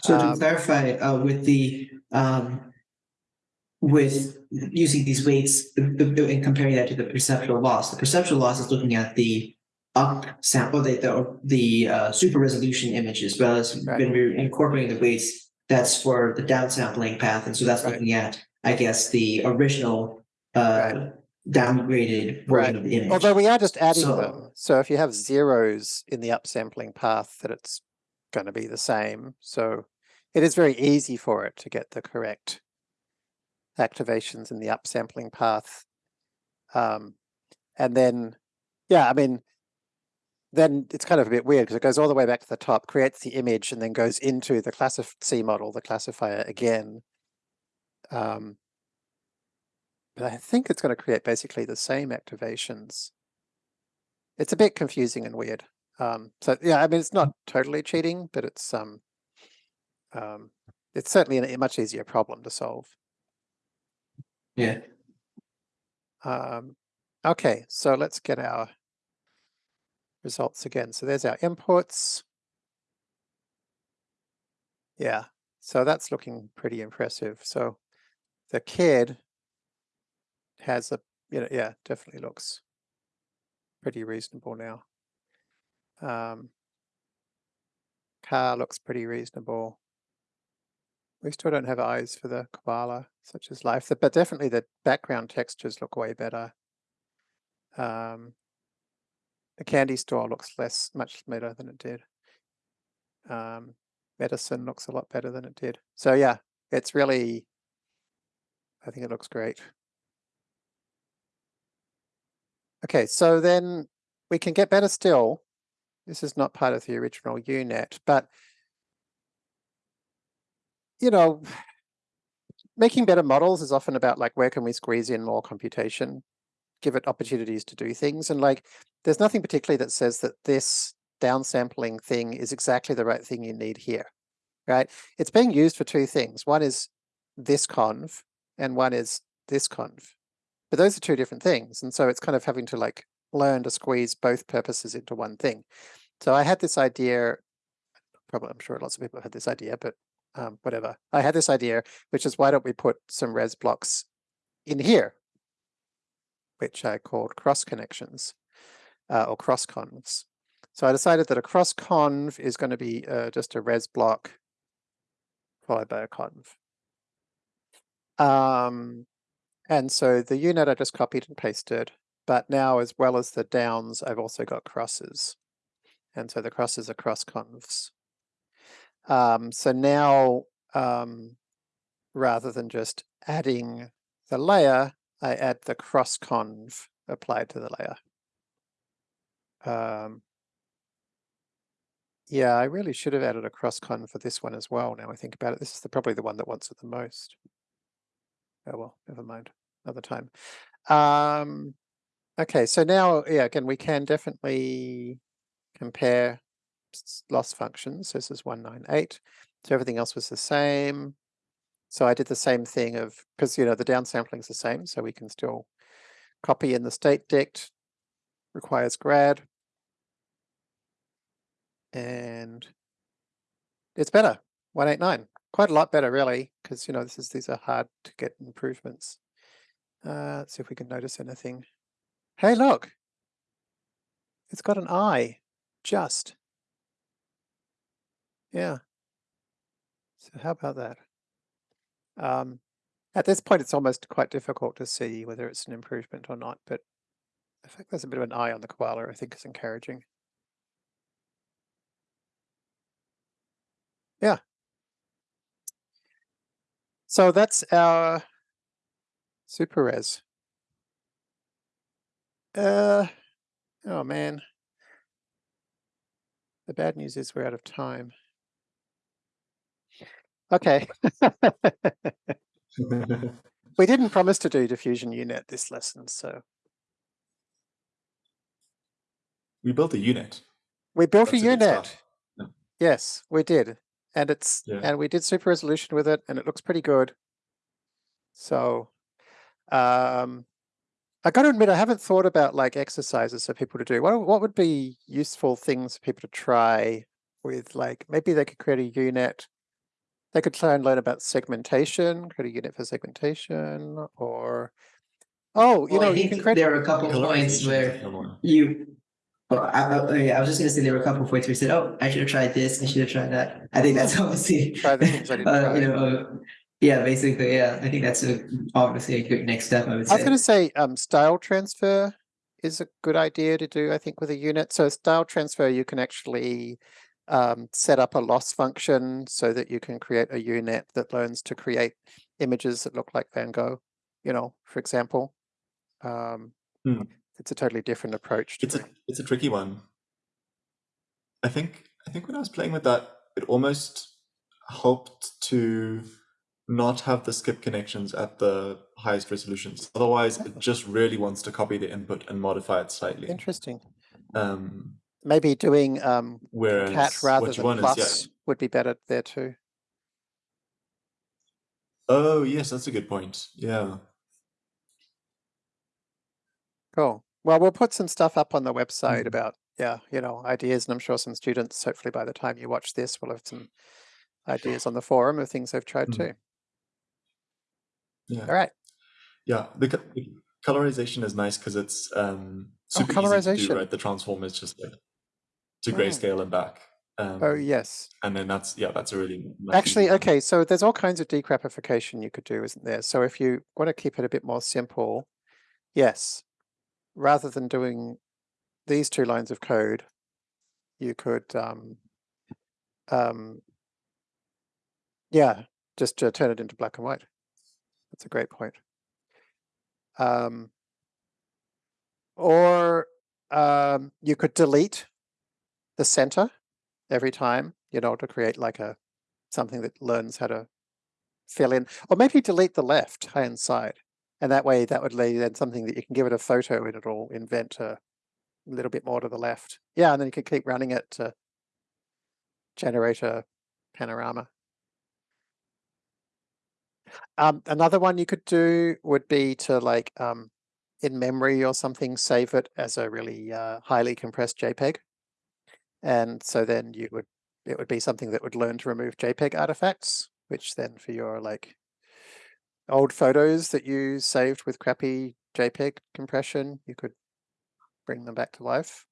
So to Um, clarify, uh, with the, um, with using these weights and comparing that to the perceptual loss, the perceptual loss is looking at the up sample, the, the, the, uh, super resolution image as well as Right. when we're incorporating the weights, that's for the downsampling path. And so that's Right. looking at, I guess, the original, uh, downgraded version of the image. Although we are just adding So- them. So if you have zeros in the upsampling path, that it's going to be the same. So it is very easy for it to get the correct activations in the upsampling path. Um, and then, yeah, I mean, then it's kind of a bit weird because it goes all the way back to the top, creates the image, and then goes into the classif C model, the classifier again. Um, but I think it's going to create basically the same activations. It's a bit confusing and weird. Um, so yeah, I mean, it's not totally cheating, but it's um, um, it's certainly a much easier problem to solve. Yeah. Um, okay, so let's get our results again. So there's our inputs. Yeah, so that's looking pretty impressive. So the kid has a, you know, yeah, definitely looks pretty reasonable now. Um, car looks pretty reasonable. We still don't have eyes for the koala, such as life, but definitely the background textures look way better. Um, the candy store looks less, much better than it did. Um, medicine looks a lot better than it did. So yeah, it's really, I think it looks great. Okay, so then we can get better still. This is not part of the original UNet, but you know, making better models is often about like, where can we squeeze in more computation, give it opportunities to do things. And like, there's nothing particularly that says that this downsampling thing is exactly the right thing you need here, right? It's being used for two things. One is this conv and one is this conv. But those are two different things. And so it's kind of having to like learn to squeeze both purposes into one thing. So I had this idea, probably I'm sure lots of people have had this idea, but um, whatever. I had this idea, which is why don't we put some res blocks in here, which I called cross connections uh, or cross convs. So I decided that a cross conv is going to be uh, just a res block followed by a conv. Um, and so the U-Net I just copied and pasted, but now as well as the downs, I've also got crosses. And so the crosses are cross convs. Um, so now, um, rather than just adding the layer, I add the cross conv applied to the layer. Um, yeah, I really should have added a cross conv for this one as well. Now I think about it, this is the, probably the one that wants it the most. Oh well, never mind, another time. Um, okay, so now, yeah, again, we can definitely compare loss functions. This is 198. So everything else was the same. So I did the same thing of, because, you know, the downsampling is the same, so we can still copy in the state dict, requires grad. And it's better, 189. Quite a lot better, really, because, you know, this is these are hard to get improvements. Uh, let's see if we can notice anything. Hey, look, it's got an eye, just. Yeah. So how about that? Um, at this point, it's almost quite difficult to see whether it's an improvement or not, but the fact there's a bit of an eye on the koala, I think is encouraging. Yeah. So that's our super res. Uh, oh man. The bad news is we're out of time. Okay. we didn't promise to do diffusion U-Net this lesson, so we built a U-Net. we built That's a U-Net. Yeah. Yes, we did. And it's Yeah. and we did super resolution with it and it looks pretty good. So um I gotta admit I haven't thought about like exercises for people to do. What what would be useful things for people to try with like maybe they could create a U-Net. They could try and learn about segmentation, create a U-Net for segmentation, or oh, you Well, know, you can think create there are a couple of points Colorization where is another one. you. Well, I, I, I was just gonna say there were a couple of points where you said, "Oh, I should have tried this. I should have tried that." I think that's obviously Try the things I didn't uh, You know, uh, yeah, basically, yeah. I think that's a, obviously a good next step. I would I was going to say um, style transfer is a good idea to do, I think, with a U-Net. So style transfer, you can actually um, set up a loss function so that you can create a U-Net that learns to create images that look like Van Gogh, you know, for example. Um, Hmm. It's a totally different approach. To It's a it's a tricky one. I think I think when I was playing with that, it almost helped to not have the skip connections at the highest resolutions. Otherwise, it just really wants to copy the input and modify it slightly. Interesting. Um, Maybe doing um, whereas cat rather than plus is yeah. would be better there too. Oh yes, that's a good point. Yeah. Cool. Well, we'll put some stuff up on the website Mhm. about, yeah, you know, ideas, and I'm sure some students, hopefully by the time you watch this, will have some ideas on the forum of things they've tried Mhm. too. Yeah. All right. Yeah, the, the colorization is nice because it's um, Oh, super easy to do. Right, the transform is just like to Mm. grayscale and back. Um, Oh, yes. and then that's yeah, that's a really Actually, one. okay, so there's all kinds of decrapification you could do, isn't there? So if you want to keep it a bit more simple, yes, rather than doing these two lines of code, you could, um, um, yeah, just uh, turn it into black and white. That's a great point. Um, or um, you could delete the center every time, you know, to create like a something that learns how to fill in, or maybe delete the left hand side. And that way that would lead then something that you can give it a photo and it'll invent a little bit more to the left. Yeah, and then you can keep running it to generate a panorama. Um, another one you could do would be to like um, in memory or something, save it as a really uh, highly compressed JPEG. And so then you would, it would be something that would learn to remove JPEG artifacts, which then for your like old photos that you saved with crappy JPEG compression, you could bring them back to life.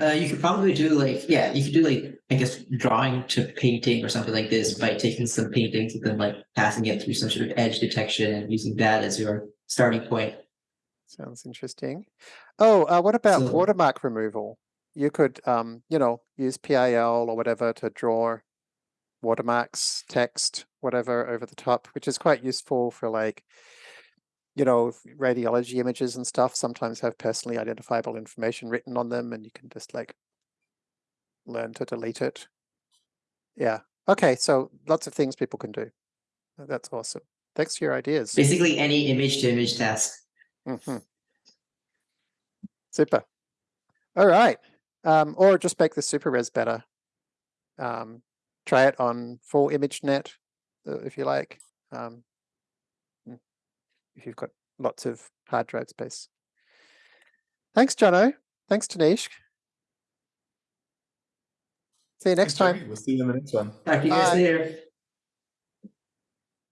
Uh, you could probably do like, yeah, you could do like, I guess, drawing to painting or something like this by taking some paintings and then like passing it through some sort of edge detection and using that as your starting point. Sounds interesting. Oh, uh, what about So- watermark removal? You could, um, you know, use PIL or whatever to draw watermarks, text, whatever over the top, which is quite useful for like, you know, radiology images and stuff sometimes have personally identifiable information written on them and you can just like learn to delete it. Yeah. Okay. So lots of things people can do. That's awesome. Thanks for your ideas. Basically, any image to image task. Mhm. Super. All right. Um, or just make the super res better. Um, try it on full ImageNet uh, if you like. Um, mm, if you've got lots of hard drive space. Thanks, Johno. Thanks, Tanishq. See you next Thanks, time. Jeremy. We'll see you in the next one. Talk to you guys Bye. later.